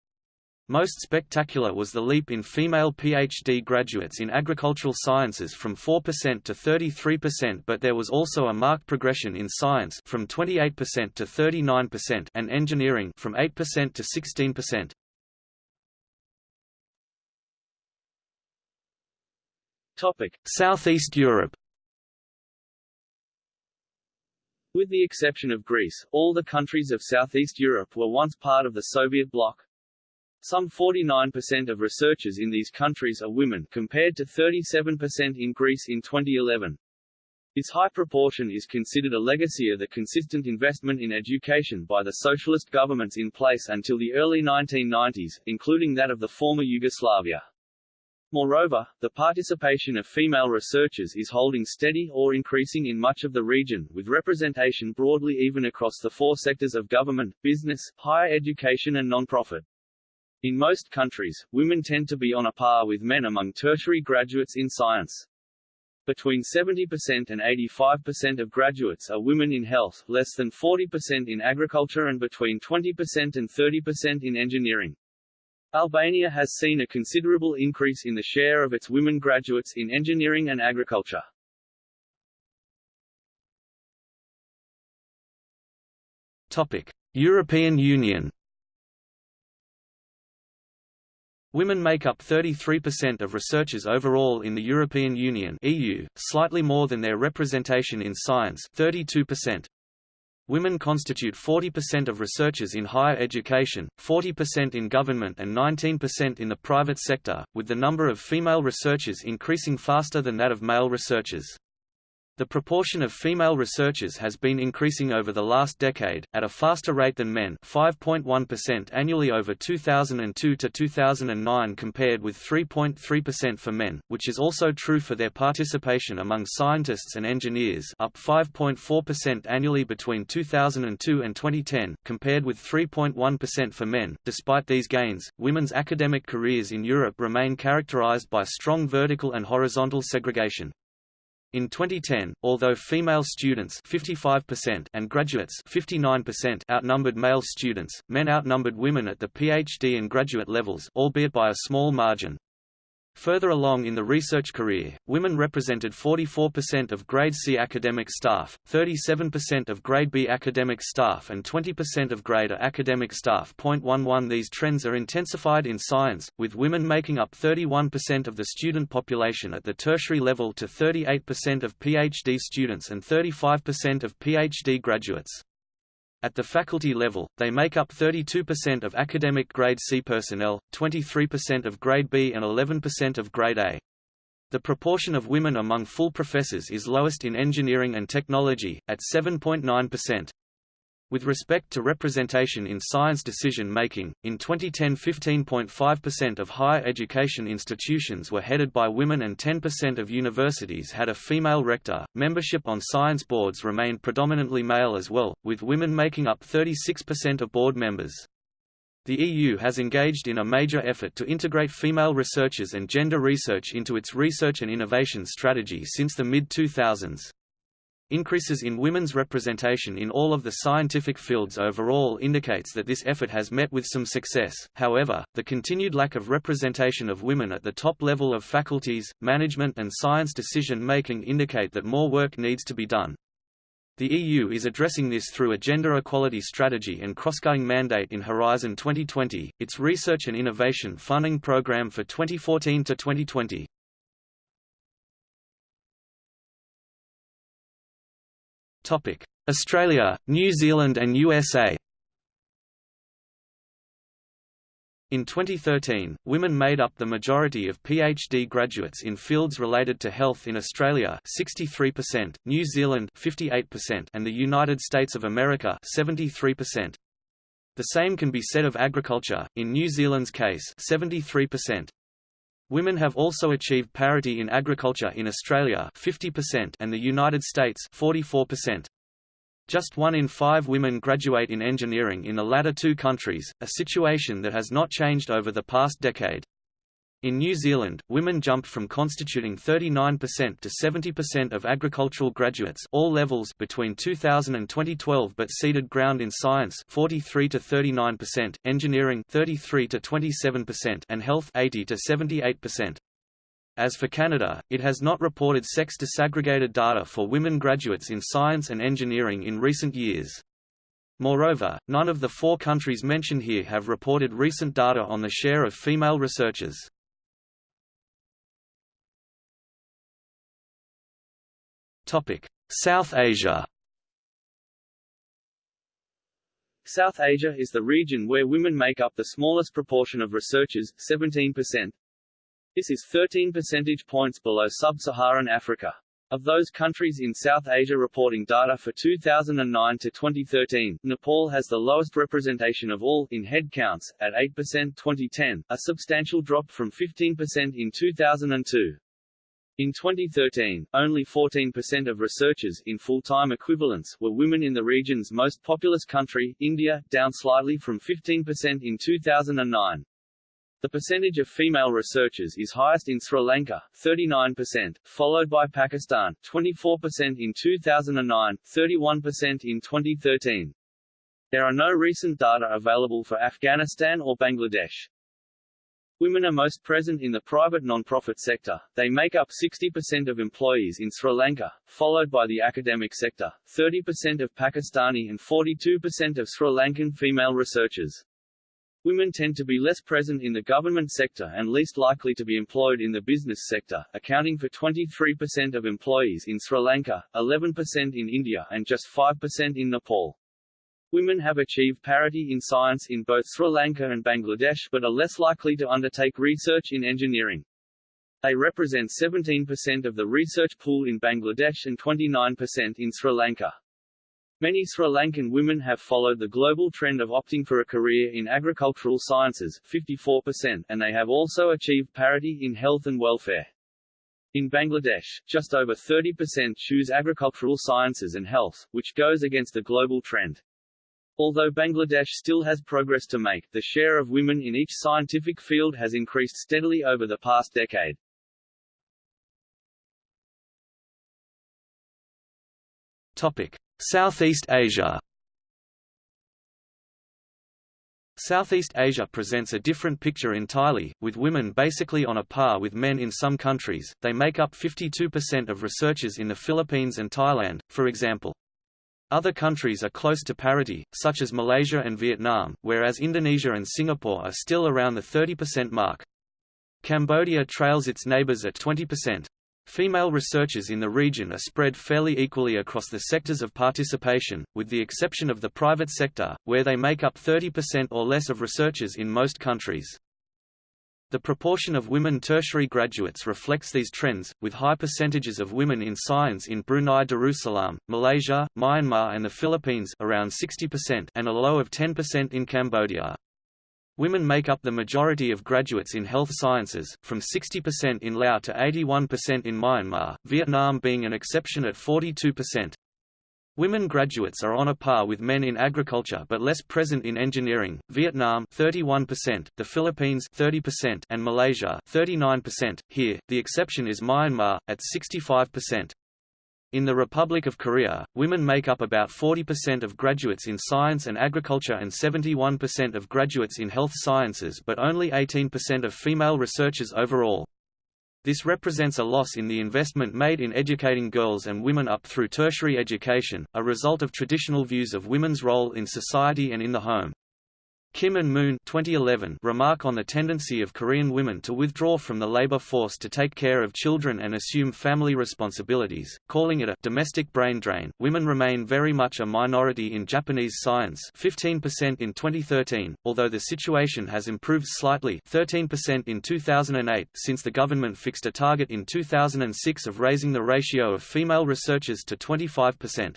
Speaker 1: Most spectacular was the leap in female PhD graduates in agricultural sciences from 4% to 33% but there was also a marked progression in science from 28% to 39% and engineering from 8% to 16%.
Speaker 2: Topic:
Speaker 1: Southeast Europe.
Speaker 2: With the exception of Greece, all the countries of Southeast Europe were once part of the Soviet bloc. Some 49% of researchers in these countries are women compared to 37% in Greece in 2011. This high proportion is considered a legacy of the consistent investment in education by the socialist governments in place until the early 1990s, including that of the former Yugoslavia. Moreover, the participation of female researchers is holding steady or increasing in much of the region, with representation broadly even across the four sectors of government, business, higher education and non-profit. In most countries, women tend to be on a par with men among tertiary graduates in science. Between 70% and 85% of graduates are women in health, less than 40% in agriculture and between 20% and 30% in engineering. Albania has seen a considerable increase in the share of its women graduates in engineering and agriculture.
Speaker 1: Topic: European Union. Women make up 33% of researchers overall in the European Union (EU), slightly more than their representation in science, 32%. Women constitute 40% of researchers in higher education, 40% in government and 19% in the private sector, with the number of female researchers increasing faster than that of male researchers. The proportion of female researchers has been increasing over the last decade, at a faster rate than men 5.1% annually over 2002 to 2009 compared with 3.3% for men, which is also true for their participation among scientists and engineers up 5.4% annually between 2002 and 2010, compared with 3.1% for men. Despite these gains, women's academic careers in Europe remain characterized by strong vertical and horizontal segregation. In 2010, although female students 55% and graduates 59% outnumbered male students, men outnumbered women at the PhD and graduate levels albeit by a small margin. Further along in the research career, women represented 44% of Grade C academic staff, 37% of Grade B academic staff and 20% of Grade A academic staff. 11 These trends are intensified in science, with women making up 31% of the student population at the tertiary level to 38% of PhD students and 35% of PhD graduates. At the faculty level, they make up 32% of academic Grade C personnel, 23% of Grade B and 11% of Grade A. The proportion of women among full professors is lowest in engineering and technology, at 7.9%. With respect to representation in science decision-making, in 2010 15.5% of higher education institutions were headed by women and 10% of universities had a female rector. Membership on science boards remained predominantly male as well, with women making up 36% of board members. The EU has engaged in a major effort to integrate female researchers and gender research into its research and innovation strategy since the mid-2000s. Increases in women's representation in all of the scientific fields overall indicates that this effort has met with some success, however, the continued lack of representation of women at the top level of faculties, management and science decision-making indicate that more work needs to be done. The EU is addressing this through a gender equality strategy and cross-cutting mandate in Horizon 2020, its research and innovation funding program for 2014 to 2020. Australia, New Zealand and USA In 2013, women made up the majority of PhD graduates in fields related to health in Australia 63%, New Zealand 58% and the United States of America 73%. The same can be said of agriculture, in New Zealand's case 73%. Women have also achieved parity in agriculture in Australia 50% and the United States 44%. Just one in five women graduate in engineering in the latter two countries, a situation that has not changed over the past decade. In New Zealand, women jumped from constituting 39% to 70% of agricultural graduates all levels between 2000 and 2012 but ceded ground in science 43 to 39%, engineering 33 to 27% and health 80 to 78%. As for Canada, it has not reported sex-disaggregated data for women graduates in science and engineering in recent years. Moreover, none of the four countries mentioned here have reported recent data on the share of female researchers. South Asia
Speaker 2: South Asia is the region where women make up the smallest proportion of researchers, 17%, this is 13 percentage points below sub-Saharan Africa. Of those countries in South Asia reporting data for 2009 to 2013, Nepal has the lowest representation of all, in headcounts, at 8% 2010, a substantial drop from 15% in 2002. In 2013, only 14% of researchers in full-time equivalents were women in the region's most populous country, India, down slightly from 15% in 2009. The percentage of female researchers is highest in Sri Lanka, 39%, followed by Pakistan, 24% in 2009, 31% in 2013. There are no recent data available for Afghanistan or Bangladesh. Women are most present in the private non-profit sector, they make up 60% of employees in Sri Lanka, followed by the academic sector, 30% of Pakistani and 42% of Sri Lankan female researchers. Women tend to be less present in the government sector and least likely to be employed in the business sector, accounting for 23% of employees in Sri Lanka, 11% in India and just 5% in Nepal. Women have achieved parity in science in both Sri Lanka and Bangladesh but are less likely to undertake research in engineering. They represent 17% of the research pool in Bangladesh and 29% in Sri Lanka. Many Sri Lankan women have followed the global trend of opting for a career in agricultural sciences 54%, and they have also achieved parity in health and welfare. In Bangladesh, just over 30% choose agricultural sciences and health, which goes against the global trend. Although Bangladesh still has progress to make, the share of women in each scientific field has increased steadily over the past decade.
Speaker 1: Topic: Southeast Asia Southeast Asia presents a different picture entirely, with women basically on a par with men in some countries. They make up 52% of researchers in the Philippines and Thailand, for example. Other countries are close to parity, such as Malaysia and Vietnam, whereas Indonesia and Singapore are still around the 30% mark. Cambodia trails its neighbors at 20%. Female researchers in the region are spread fairly equally across the sectors of participation, with the exception of the private sector, where they make up 30% or less of researchers in most countries. The proportion of women tertiary graduates reflects these trends, with high percentages of women in science in Brunei Darussalam, Malaysia, Myanmar and the Philippines around 60% and a low of 10% in Cambodia. Women make up the majority of graduates in health sciences, from 60% in Laos to 81% in Myanmar, Vietnam being an exception at 42%. Women graduates are on a par with men in agriculture but less present in engineering. Vietnam 31%, the Philippines 30% and Malaysia 39%. Here, the exception is Myanmar at 65%. In the Republic of Korea, women make up about 40% of graduates in science and agriculture and 71% of graduates in health sciences but only 18% of female researchers overall. This represents a loss in the investment made in educating girls and women up through tertiary education, a result of traditional views of women's role in society and in the home. Kim and Moon 2011 remark on the tendency of Korean women to withdraw from the labor force to take care of children and assume family responsibilities, calling it a domestic brain drain. Women remain very much a minority in Japanese science, 15% in 2013, although the situation has improved slightly, 13% in 2008, since the government fixed a target in 2006 of raising the ratio of female researchers to 25%.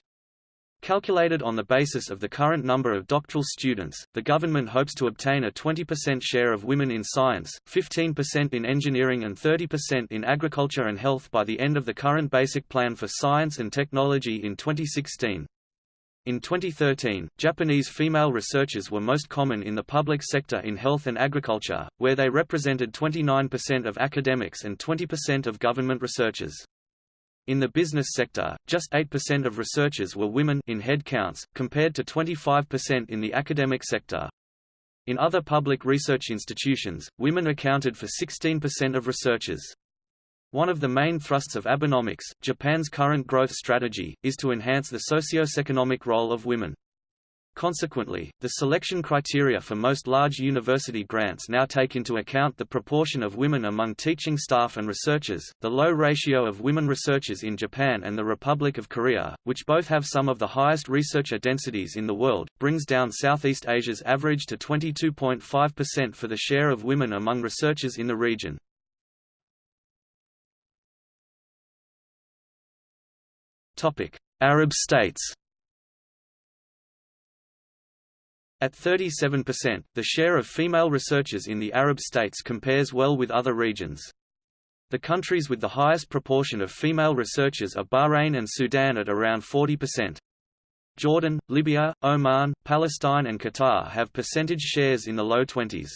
Speaker 1: Calculated on the basis of the current number of doctoral students, the government hopes to obtain a 20% share of women in science, 15% in engineering and 30% in agriculture and health by the end of the current Basic Plan for Science and Technology in 2016. In 2013, Japanese female researchers were most common in the public sector in health and agriculture, where they represented 29% of academics and 20% of government researchers. In the business sector, just 8% of researchers were women in head counts, compared to 25% in the academic sector. In other public research institutions, women accounted for 16% of researchers. One of the main thrusts of Abenomics, Japan's current growth strategy, is to enhance the socio-economic role of women. Consequently, the selection criteria for most large university grants now take into account the proportion of women among teaching staff and researchers, the low ratio of women researchers in Japan and the Republic of Korea, which both have some of the highest researcher densities in the world, brings down Southeast Asia's average to 22.5% for the share of women among researchers in the region. Arab states At 37%, the share of female researchers in the Arab states compares well with other regions. The countries with the highest proportion of female researchers are Bahrain and Sudan at around 40%. Jordan, Libya, Oman, Palestine and Qatar have percentage shares in the low 20s.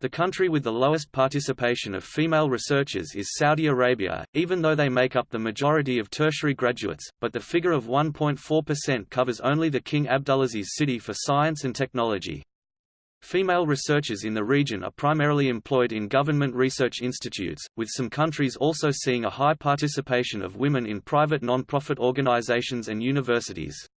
Speaker 1: The country with the lowest participation of female researchers is Saudi Arabia, even though they make up the majority of tertiary graduates, but the figure of 1.4% covers only the King Abdulaziz City for Science and Technology. Female researchers in the region are primarily employed in government research institutes, with some countries also seeing a high participation of women in private non-profit organizations and universities.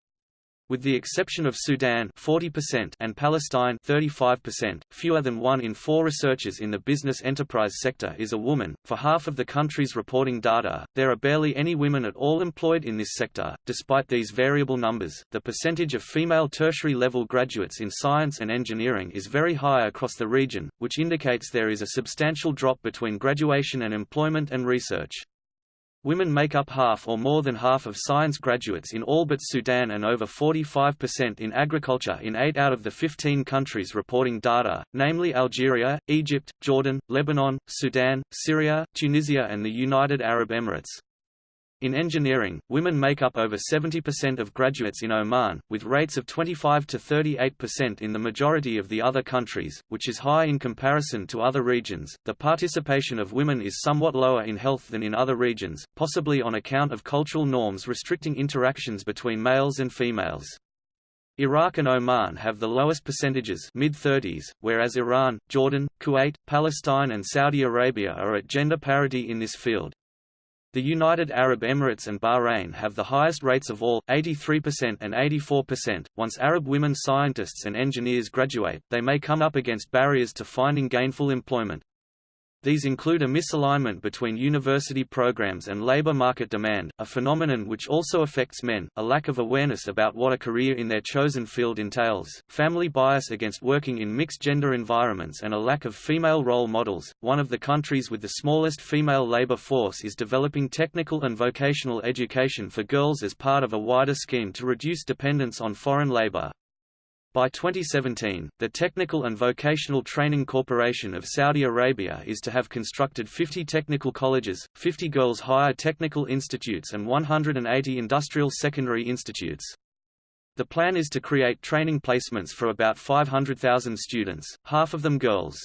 Speaker 1: With the exception of Sudan 40% and Palestine 35%, fewer than one in four researchers in the business enterprise sector is a woman. For half of the countries reporting data, there are barely any women at all employed in this sector. Despite these variable numbers, the percentage of female tertiary level graduates in science and engineering is very high across the region, which indicates there is a substantial drop between graduation and employment and research. Women make up half or more than half of science graduates in all but Sudan and over 45% in agriculture in 8 out of the 15 countries reporting data, namely Algeria, Egypt, Jordan, Lebanon, Sudan, Syria, Tunisia and the United Arab Emirates. In engineering, women make up over 70% of graduates in Oman, with rates of 25 to 38% in the majority of the other countries, which is high in comparison to other regions. The participation of women is somewhat lower in health than in other regions, possibly on account of cultural norms restricting interactions between males and females. Iraq and Oman have the lowest percentages mid-30s, whereas Iran, Jordan, Kuwait, Palestine and Saudi Arabia are at gender parity in this field. The United Arab Emirates and Bahrain have the highest rates of all, 83% and 84%. Once Arab women scientists and engineers graduate, they may come up against barriers to finding gainful employment. These include a misalignment between university programs and labor market demand, a phenomenon which also affects men, a lack of awareness about what a career in their chosen field entails, family bias against working in mixed-gender environments and a lack of female role models. One of the countries with the smallest female labor force is developing technical and vocational education for girls as part of a wider scheme to reduce dependence on foreign labor. By 2017, the Technical and Vocational Training Corporation of Saudi Arabia is to have constructed 50 technical colleges, 50 girls' higher technical institutes and 180 industrial secondary institutes. The plan is to create training placements for about 500,000 students, half of them girls.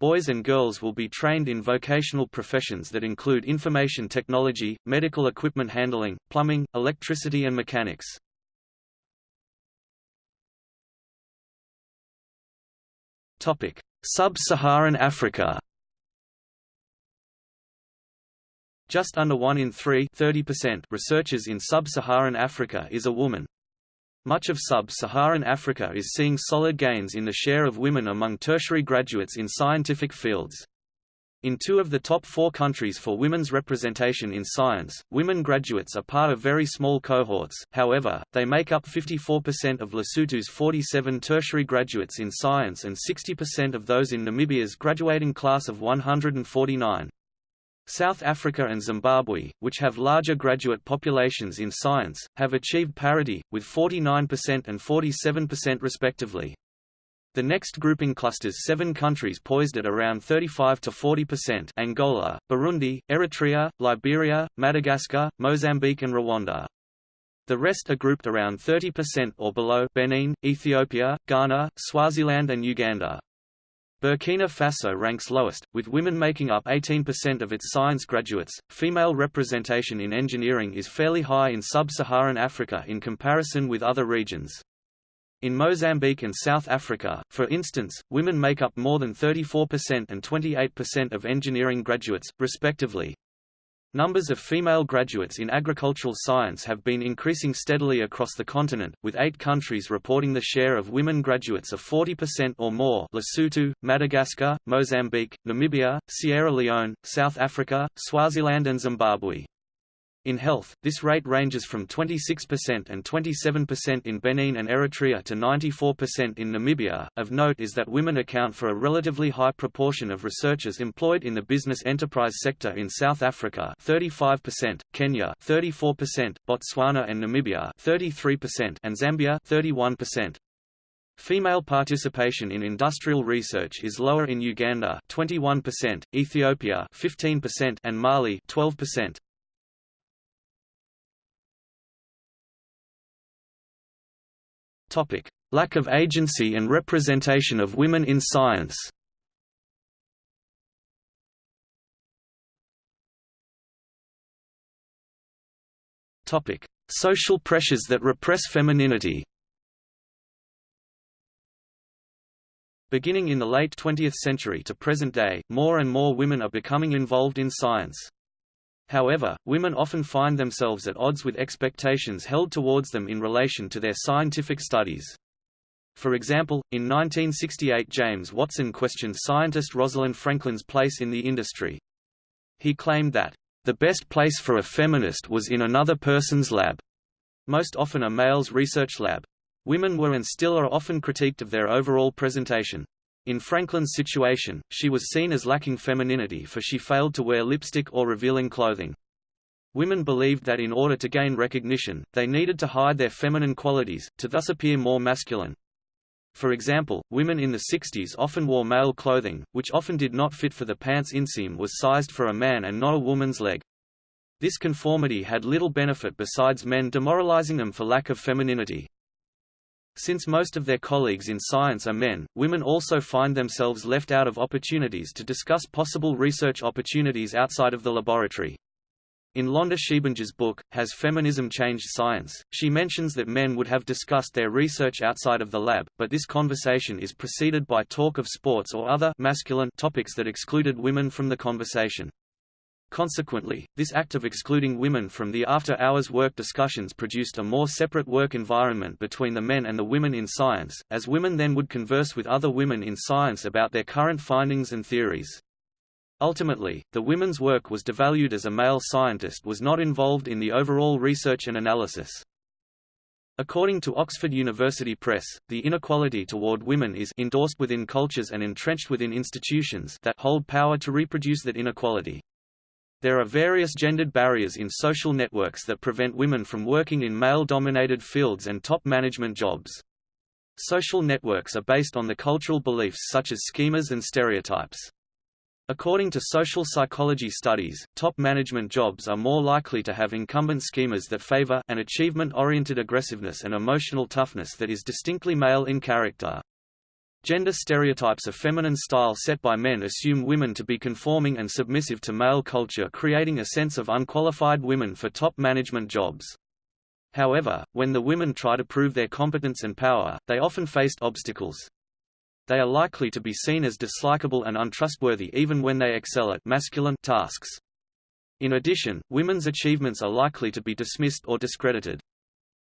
Speaker 1: Boys and girls will be trained in vocational professions that include information technology, medical equipment handling, plumbing, electricity and mechanics. Sub-Saharan Africa Just under 1 in 3 30% researchers in sub-Saharan Africa is a woman. Much of sub-Saharan Africa is seeing solid gains in the share of women among tertiary graduates in scientific fields. In two of the top four countries for women's representation in science, women graduates are part of very small cohorts, however, they make up 54% of Lesotho's 47 tertiary graduates in science and 60% of those in Namibia's graduating class of 149. South Africa and Zimbabwe, which have larger graduate populations in science, have achieved parity, with 49% and 47% respectively. The next grouping clusters seven countries poised at around 35 to 40% Angola, Burundi, Eritrea, Liberia, Madagascar, Mozambique and Rwanda. The rest are grouped around 30% or below Benin, Ethiopia, Ghana, Swaziland and Uganda. Burkina Faso ranks lowest, with women making up 18% of its science graduates. Female representation in engineering is fairly high in sub-Saharan Africa in comparison with other regions. In Mozambique and South Africa, for instance, women make up more than 34% and 28% of engineering graduates, respectively. Numbers of female graduates in agricultural science have been increasing steadily across the continent, with eight countries reporting the share of women graduates of 40% or more Lesotho, Madagascar, Mozambique, Namibia, Sierra Leone, South Africa, Swaziland and Zimbabwe. In health, this rate ranges from 26% and 27% in Benin and Eritrea to 94% in Namibia. Of note is that women account for a relatively high proportion of researchers employed in the business enterprise sector in South Africa, 35%, Kenya, 34%, Botswana and Namibia, 33%, and Zambia, 31%. Female participation in industrial research is lower in Uganda 21%, Ethiopia 15% and Mali 12%. Topic: Lack of agency and representation of women in science. Topic: Social pressures that repress femininity. Beginning in the late 20th century to present day, more and more women are becoming involved in science. However, women often find themselves at odds with expectations held towards them in relation to their scientific studies. For example, in 1968 James Watson questioned scientist Rosalind Franklin's place in the industry. He claimed that, "...the best place for a feminist was in another person's lab." Most often a male's research lab. Women were and still are often critiqued of their overall presentation. In Franklin's situation, she was seen as lacking femininity for she failed to wear lipstick or revealing clothing. Women believed that in order to gain recognition, they needed to hide their feminine qualities, to thus appear more masculine. For example, women in the 60s often wore male clothing, which often did not fit for the pants inseam was sized for a man and not a woman's leg. This conformity had little benefit besides men demoralizing them for lack of femininity. Since most of their colleagues in science are men, women also find themselves left out of opportunities to discuss possible research opportunities outside of the laboratory. In Londa Schiebinger's book, Has Feminism Changed Science?, she mentions that men would have discussed their research outside of the lab, but this conversation is preceded by talk of sports or other masculine topics that excluded women from the conversation. Consequently, this act of excluding women from the after-hours work discussions produced a more separate work environment between the men and the women in science, as women then would converse with other women in science about their current findings and theories. Ultimately, the women's work was devalued as a male scientist was not involved in the overall research and analysis. According to Oxford University Press, the inequality toward women is endorsed within cultures and entrenched within institutions that hold power to reproduce that inequality. There are various gendered barriers in social networks that prevent women from working in male-dominated fields and top management jobs. Social networks are based on the cultural beliefs such as schemas and stereotypes. According to social psychology studies, top management jobs are more likely to have incumbent schemas that favor an achievement-oriented aggressiveness and emotional toughness that is distinctly male in character. Gender stereotypes of feminine style set by men assume women to be conforming and submissive to male culture creating a sense of unqualified women for top management jobs. However, when the women try to prove their competence and power, they often faced obstacles. They are likely to be seen as dislikable and untrustworthy even when they excel at masculine tasks. In addition, women's achievements are likely to be dismissed or discredited.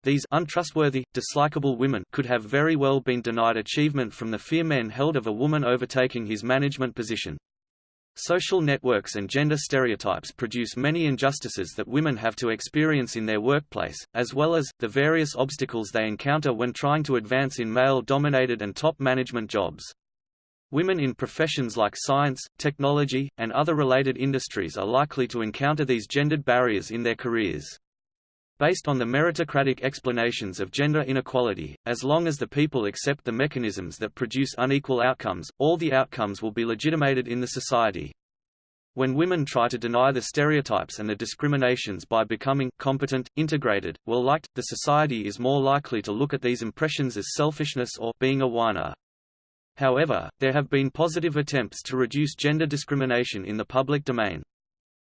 Speaker 1: These untrustworthy, dislikable women could have very well been denied achievement from the fear men held of a woman overtaking his management position. Social networks and gender stereotypes produce many injustices that women have to experience in their workplace, as well as, the various obstacles they encounter when trying to advance in male-dominated and top management jobs. Women in professions like science, technology, and other related industries are likely to encounter these gendered barriers in their careers. Based on the meritocratic explanations of gender inequality, as long as the people accept the mechanisms that produce unequal outcomes, all the outcomes will be legitimated in the society. When women try to deny the stereotypes and the discriminations by becoming competent, integrated, well-liked, the society is more likely to look at these impressions as selfishness or being a whiner. However, there have been positive attempts to reduce gender discrimination in the public domain.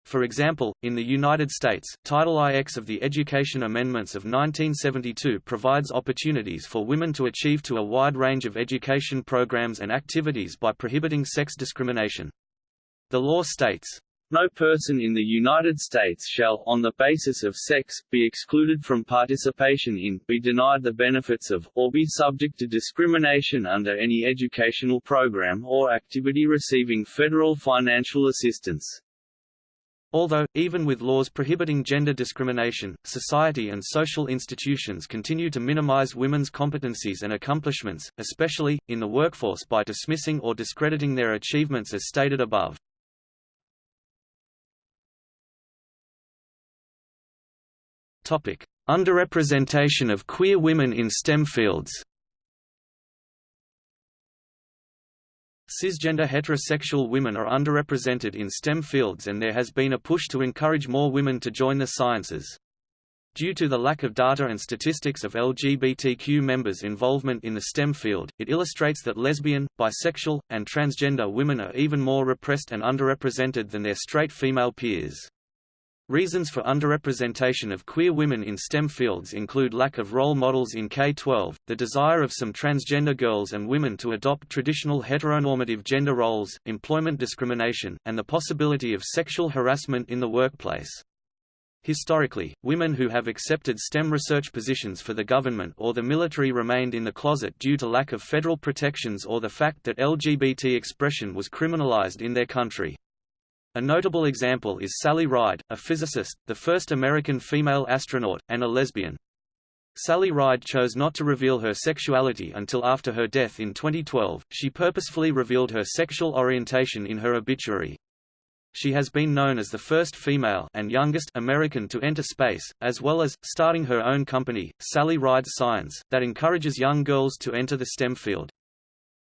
Speaker 1: For example, in the United States, Title IX of the Education Amendments of 1972 provides opportunities for women to achieve to a wide range of education programs and activities by prohibiting sex discrimination. The law states, no person in the United States shall, on the basis of sex, be excluded from participation in, be denied the benefits of, or be subject to discrimination under any educational program or activity receiving federal financial assistance. Although, even with laws prohibiting gender discrimination, society and social institutions continue to minimize women's competencies and accomplishments, especially, in the workforce by dismissing or discrediting their achievements as stated above. Underrepresentation of queer women in STEM fields Cisgender heterosexual women are underrepresented in STEM fields and there has been a push to encourage more women to join the sciences. Due to the lack of data and statistics of LGBTQ members' involvement in the STEM field, it illustrates that lesbian, bisexual, and transgender women are even more repressed and underrepresented than their straight female peers. Reasons for underrepresentation of queer women in STEM fields include lack of role models in K-12, the desire of some transgender girls and women to adopt traditional heteronormative gender roles, employment discrimination, and the possibility of sexual harassment in the workplace. Historically, women who have accepted STEM research positions for the government or the military remained in the closet due to lack of federal protections or the fact that LGBT expression was criminalized in their country. A notable example is Sally Ride, a physicist, the first American female astronaut, and a lesbian. Sally Ride chose not to reveal her sexuality until after her death in 2012. She purposefully revealed her sexual orientation in her obituary. She has been known as the first female and youngest American to enter space, as well as starting her own company, Sally Ride Science, that encourages young girls to enter the STEM field.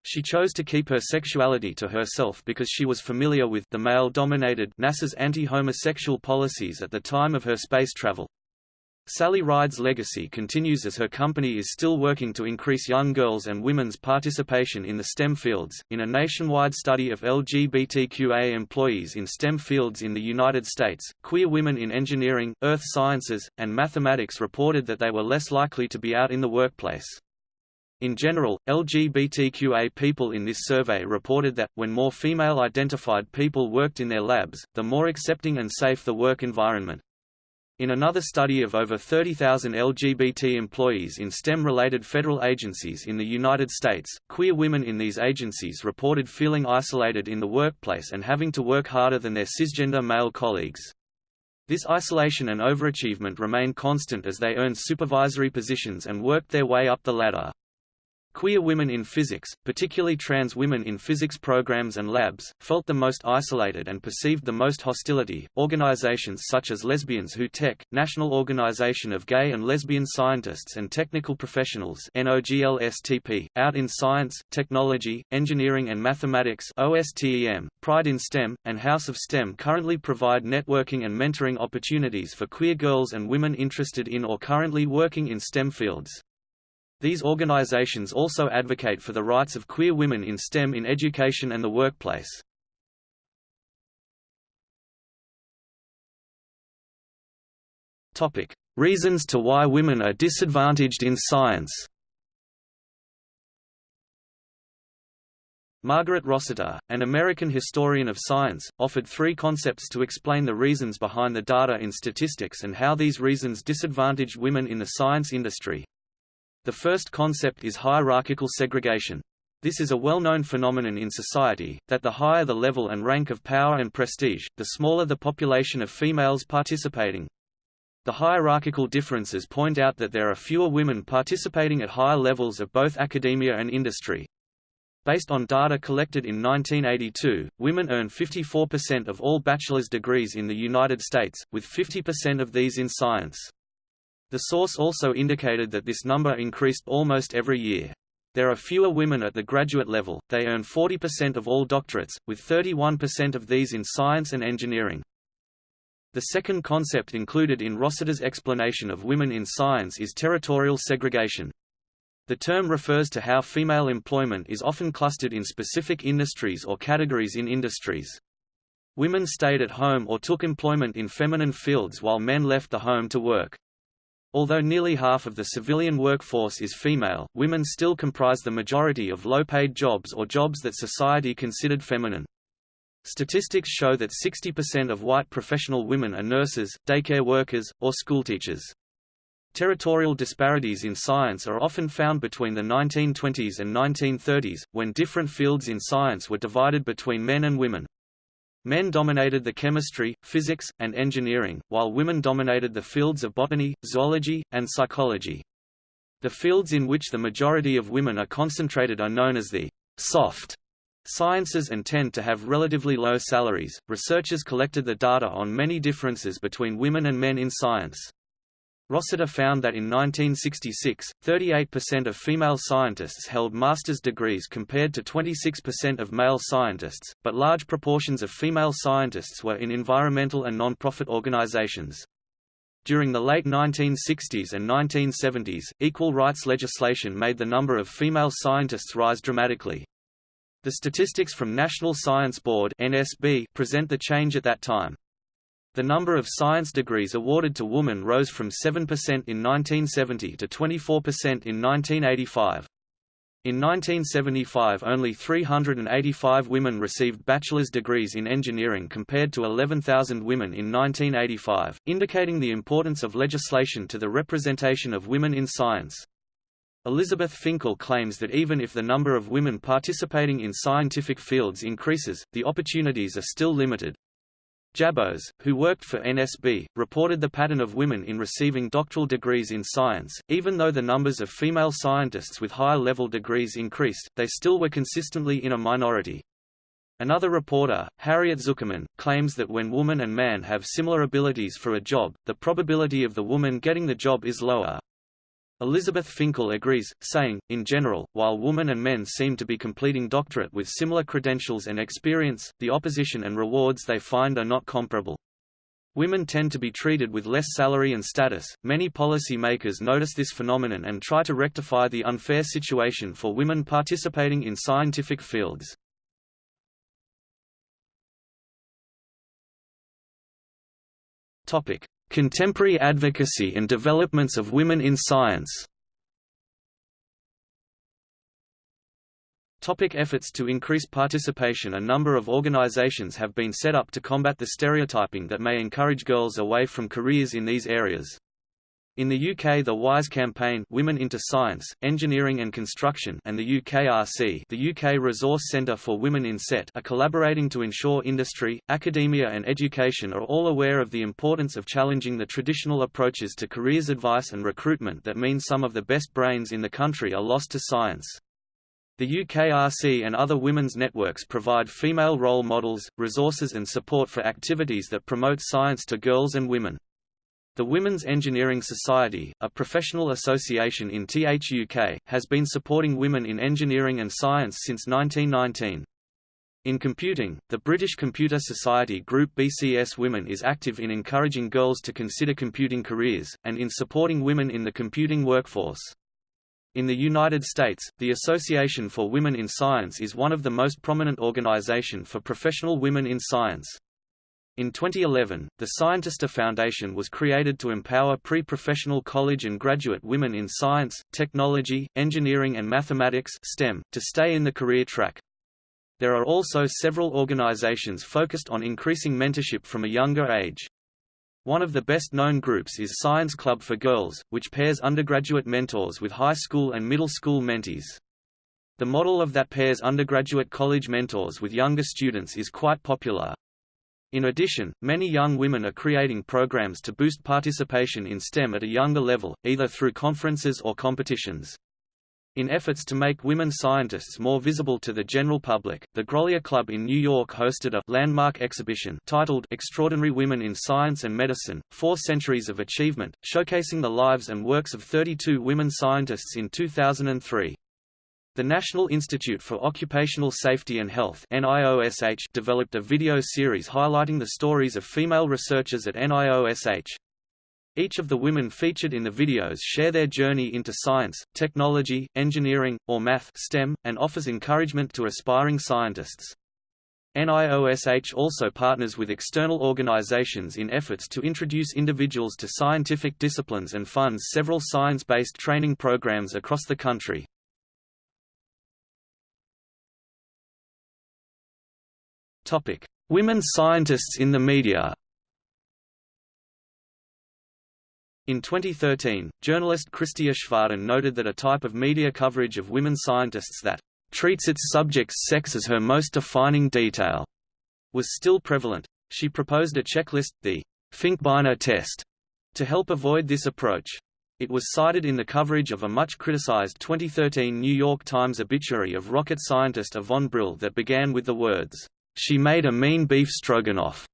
Speaker 1: She chose to keep her sexuality to herself because she was familiar with the male-dominated NASA's anti-homosexual policies at the time of her space travel. Sally Ride's legacy continues as her company is still working to increase young girls and women's participation in the STEM fields. In a nationwide study of LGBTQA employees in STEM fields in the United States, queer women in engineering, earth sciences, and mathematics reported that they were less likely to be out in the workplace. In general, LGBTQA people in this survey reported that, when more female-identified people worked in their labs, the more accepting and safe the work environment. In another study of over 30,000 LGBT employees in STEM-related federal agencies in the United States, queer women in these agencies reported feeling isolated in the workplace and having to work harder than their cisgender male colleagues. This isolation and overachievement remained constant as they earned supervisory positions and worked their way up the ladder. Queer women in physics, particularly trans women in physics programs and labs, felt the most isolated and perceived the most hostility. Organizations such as Lesbians Who Tech, National Organization of Gay and Lesbian Scientists and Technical Professionals (NOGLSTP), Out in Science, Technology, Engineering and Mathematics (OSTEM), Pride in STEM, and House of STEM currently provide networking and mentoring opportunities for queer girls and women interested in or currently working in STEM fields. These organizations also advocate for the rights of queer women in STEM in education and the workplace. Topic: Reasons to why women are disadvantaged in science. Margaret Rossiter, an American historian of science, offered three concepts to explain the reasons behind the data in statistics and how these reasons disadvantage women in the science industry. The first concept is hierarchical segregation. This is a well-known phenomenon in society, that the higher the level and rank of power and prestige, the smaller the population of females participating. The hierarchical differences point out that there are fewer women participating at higher levels of both academia and industry. Based on data collected in 1982, women earn 54% of all bachelor's degrees in the United States, with 50% of these in science. The source also indicated that this number increased almost every year. There are fewer women at the graduate level, they earn 40% of all doctorates, with 31% of these in science and engineering. The second concept included in Rossiter's explanation of women in science is territorial segregation. The term refers to how female employment is often clustered in specific industries or categories in industries. Women stayed at home or took employment in feminine fields while men left the home to work. Although nearly half of the civilian workforce is female, women still comprise the majority of low-paid jobs or jobs that society considered feminine. Statistics show that 60% of white professional women are nurses, daycare workers, or schoolteachers. Territorial disparities in science are often found between the 1920s and 1930s, when different fields in science were divided between men and women. Men dominated the chemistry, physics, and engineering, while women dominated the fields of botany, zoology, and psychology. The fields in which the majority of women are concentrated are known as the soft sciences and tend to have relatively low salaries. Researchers collected the data on many differences between women and men in science. Rossiter found that in 1966, 38% of female scientists held master's degrees compared to 26% of male scientists, but large proportions of female scientists were in environmental and non-profit organizations. During the late 1960s and 1970s, equal rights legislation made the number of female scientists rise dramatically. The statistics from National Science Board (NSB) present the change at that time. The number of science degrees awarded to women rose from 7% in 1970 to 24% in 1985. In 1975 only 385 women received bachelor's degrees in engineering compared to 11,000 women in 1985, indicating the importance of legislation to the representation of women in science. Elizabeth Finkel claims that even if the number of women participating in scientific fields increases, the opportunities are still limited. Jabos, who worked for NSB, reported the pattern of women in receiving doctoral degrees in science. Even though the numbers of female scientists with higher level degrees increased, they still were consistently in a minority. Another reporter, Harriet Zuckerman, claims that when woman and man have similar abilities for a job, the probability of the woman getting the job is lower. Elizabeth Finkel agrees, saying, in general, while women and men seem to be completing doctorate with similar credentials and experience, the opposition and rewards they find are not comparable. Women tend to be treated with less salary and status. Many policy makers notice this phenomenon and try to rectify the unfair situation for women participating in scientific fields. Topic: Contemporary advocacy and developments of women in science Topic efforts to increase participation A number of organizations have been set up to combat the stereotyping that may encourage girls away from careers in these areas. In the UK the WISE campaign Women into Science, Engineering and Construction and the UKRC the UK Resource Centre for Women in SET are collaborating to ensure industry, academia and education are all aware of the importance of challenging the traditional approaches to careers advice and recruitment that mean some of the best brains in the country are lost to science. The UKRC and other women's networks provide female role models, resources and support for activities that promote science to girls and women. The Women's Engineering Society, a professional association in the UK, has been supporting women in engineering and science since 1919. In computing, the British Computer Society Group BCS Women is active in encouraging girls to consider computing careers, and in supporting women in the computing workforce. In the United States, the Association for Women in Science is one of the most prominent organization for professional women in science. In 2011, the Scientista Foundation was created to empower pre-professional college and graduate women in science, technology, engineering and mathematics STEM, to stay in the career track. There are also several organizations focused on increasing mentorship from a younger age. One of the best-known groups is Science Club for Girls, which pairs undergraduate mentors with high school and middle school mentees. The model of that pairs undergraduate college mentors with younger students is quite popular, in addition, many young women are creating programs to boost participation in STEM at a younger level, either through conferences or competitions. In efforts to make women scientists more visible to the general public, the Grolier Club in New York hosted a landmark exhibition titled Extraordinary Women in Science and Medicine, Four Centuries of Achievement, showcasing the lives and works of 32 women scientists in 2003. The National Institute for Occupational Safety and Health NIOSH developed a video series highlighting the stories of female researchers at NIOSH. Each of the women featured in the videos share their journey into science, technology, engineering, or math STEM, and offers encouragement to aspiring scientists. NIOSH also partners with external organizations in efforts to introduce individuals to scientific disciplines and funds several science-based training programs across the country. Topic: Women scientists in the media. In 2013, journalist Christie Aschwanden noted that a type of media coverage of women scientists that treats its subject's sex as her most defining detail was still prevalent. She proposed a checklist, the Finkbeiner test, to help avoid this approach. It was cited in the coverage of a much criticized 2013 New York Times obituary of rocket scientist Yvonne Brill that began with the words, she made a mean beef stroganoff.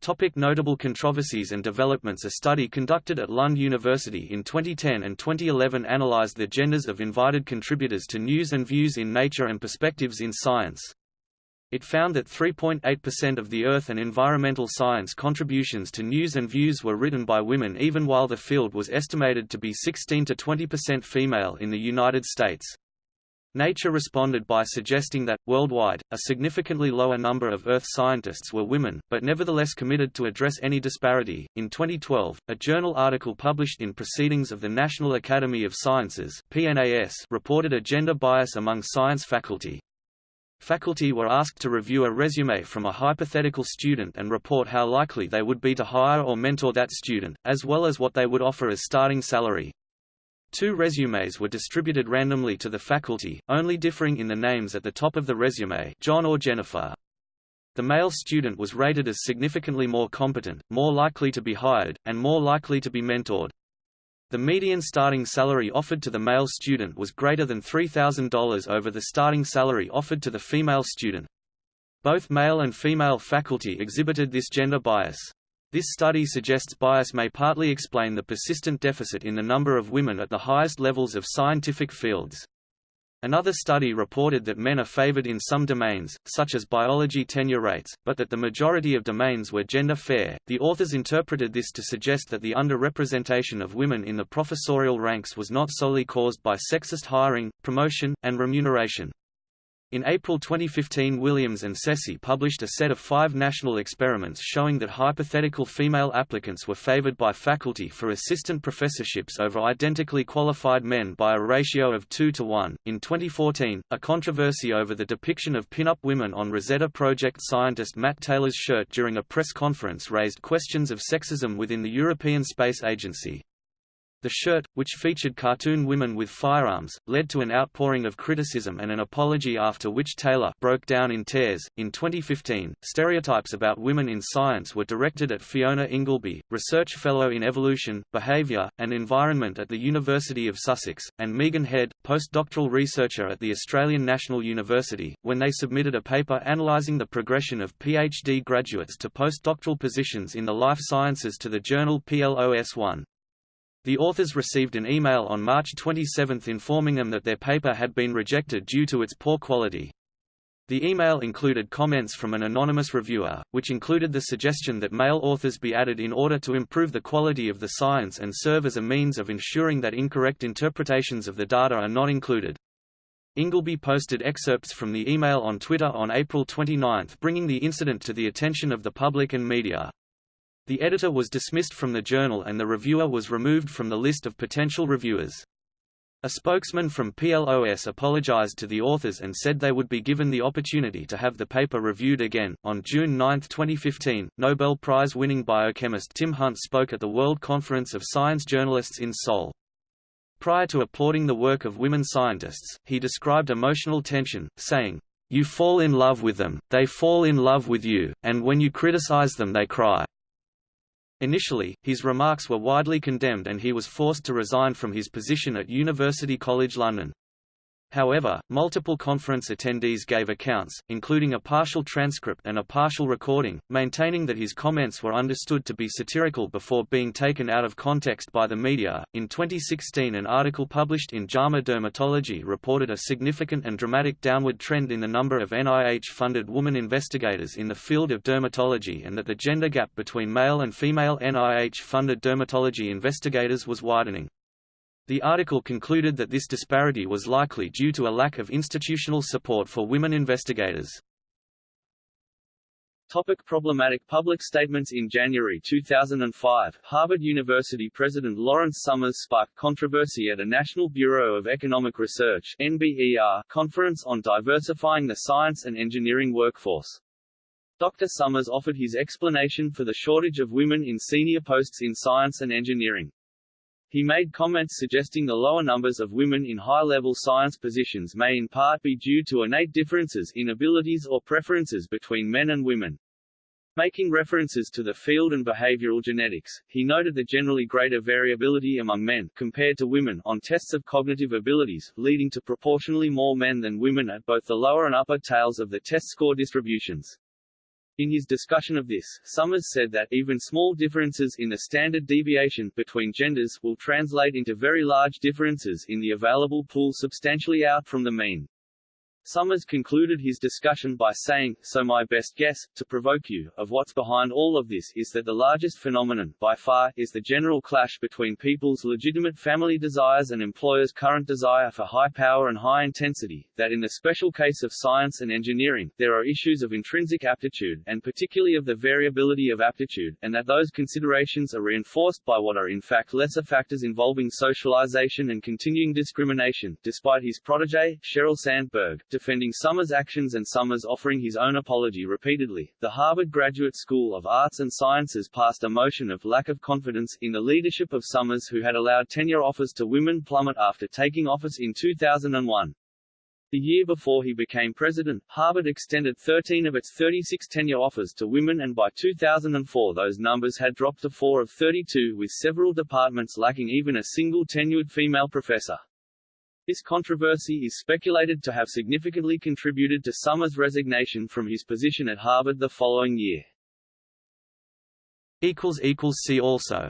Speaker 1: Topic notable controversies and developments A study conducted at Lund University in 2010 and 2011 analyzed the genders of invited contributors to news and views in Nature and Perspectives in Science. It found that 3.8% of the Earth and environmental science contributions to news and views were written by women even while the field was estimated to be 16 to 20% female in the United States. Nature responded by suggesting that, worldwide, a significantly lower number of Earth scientists were women, but nevertheless committed to address any disparity. In 2012, a journal article published in Proceedings of the National Academy of Sciences (PNAS) reported a gender bias among science faculty. Faculty were asked to review a resume from a hypothetical student and report how likely they would be to hire or mentor that student, as well as what they would offer as starting salary. Two resumes were distributed randomly to the faculty, only differing in the names at the top of the resume John or Jennifer. The male student was rated as significantly more competent, more likely to be hired, and more likely to be mentored. The median starting salary offered to the male student was greater than $3,000 over the starting salary offered to the female student. Both male and female faculty exhibited this gender bias. This study suggests bias may partly explain the persistent deficit in the number of women at the highest levels of scientific fields. Another study reported that men are favored in some domains, such as biology tenure rates, but that the majority of domains were gender fair. The authors interpreted this to suggest that the underrepresentation of women in the professorial ranks was not solely caused by sexist hiring, promotion, and remuneration. In April 2015 Williams and Ceci published a set of five national experiments showing that hypothetical female applicants were favored by faculty for assistant professorships over identically qualified men by a ratio of 2 to 1. In 2014, a controversy over the depiction of pin-up women on Rosetta Project scientist Matt Taylor's shirt during a press conference raised questions of sexism within the European Space Agency. The shirt, which featured cartoon women with firearms, led to an outpouring of criticism and an apology after which Taylor broke down in tears. In 2015, stereotypes about women in science were directed at Fiona Ingleby, research fellow in evolution, behavior, and environment at the University of Sussex, and Megan Head, postdoctoral researcher at the Australian National University, when they submitted a paper analysing the progression of PhD graduates to postdoctoral positions in the life sciences to the journal PLOS One. The authors received an email on March 27 informing them that their paper had been rejected due to its poor quality. The email included comments from an anonymous reviewer, which included the suggestion that male authors be added in order to improve the quality of the science and serve as a means of ensuring that incorrect interpretations of the data are not included. Ingleby posted excerpts from the email on Twitter on April 29 bringing the incident to the attention of the public and media. The editor was dismissed from the journal and the reviewer was removed from the list of potential reviewers. A spokesman from PLOS apologized to the authors and said they would be given the opportunity to have the paper reviewed again. On June 9, 2015, Nobel Prize winning biochemist Tim Hunt spoke at the World Conference of Science Journalists in Seoul. Prior to applauding the work of women scientists, he described emotional tension, saying, You fall in love with them, they fall in love with you, and when you criticize them they cry. Initially, his remarks were widely condemned and he was forced to resign from his position at University College London. However, multiple conference attendees gave accounts, including a partial transcript and a partial recording, maintaining that his comments were understood to be satirical before being taken out of context by the media. In 2016, an article published in JAMA Dermatology reported a significant and dramatic downward trend in the number of NIH funded woman investigators in the field of dermatology and that the gender gap between male and female NIH funded dermatology investigators was widening. The article concluded that this disparity was likely due to a lack of institutional support for women investigators.
Speaker 2: Topic problematic public statements In January 2005, Harvard University President Lawrence Summers sparked controversy at a National Bureau of Economic Research NBER conference on diversifying the science and engineering workforce. Dr. Summers offered his explanation for the shortage of women in senior posts in science and engineering. He made comments suggesting the lower numbers of women in high-level science positions may in part be due to innate differences in abilities or preferences between men and women. Making references to the field and behavioral genetics, he noted the generally greater variability among men compared to women on tests of cognitive abilities, leading to proportionally more men than women at both the lower and upper tails of the test score distributions. In his discussion of this, Summers said that even small differences in the standard deviation between genders will translate into very large differences in the available pool substantially out from the mean.
Speaker 1: Summers concluded his discussion by saying, so my best guess, to provoke you, of what's behind all of this is that the largest phenomenon, by far, is the general clash between people's legitimate family desires and employers' current desire for high power and high intensity, that in the special case of science and engineering, there are issues of intrinsic aptitude, and particularly of the variability of aptitude, and that those considerations are reinforced by what are in fact lesser factors involving socialization and continuing discrimination, despite his protege, Sheryl Sandberg, defending Summers' actions and Summers offering his own apology repeatedly. The Harvard Graduate School of Arts and Sciences passed a motion of lack of confidence in the leadership of Summers who had allowed tenure offers to women plummet after taking office in 2001. The year before he became president, Harvard extended 13 of its 36 tenure offers to women and by 2004 those numbers had dropped to 4 of 32 with several departments lacking even a single tenured female professor. This controversy is speculated to have significantly contributed to Summers' resignation from his position at Harvard the following year.
Speaker 5: See also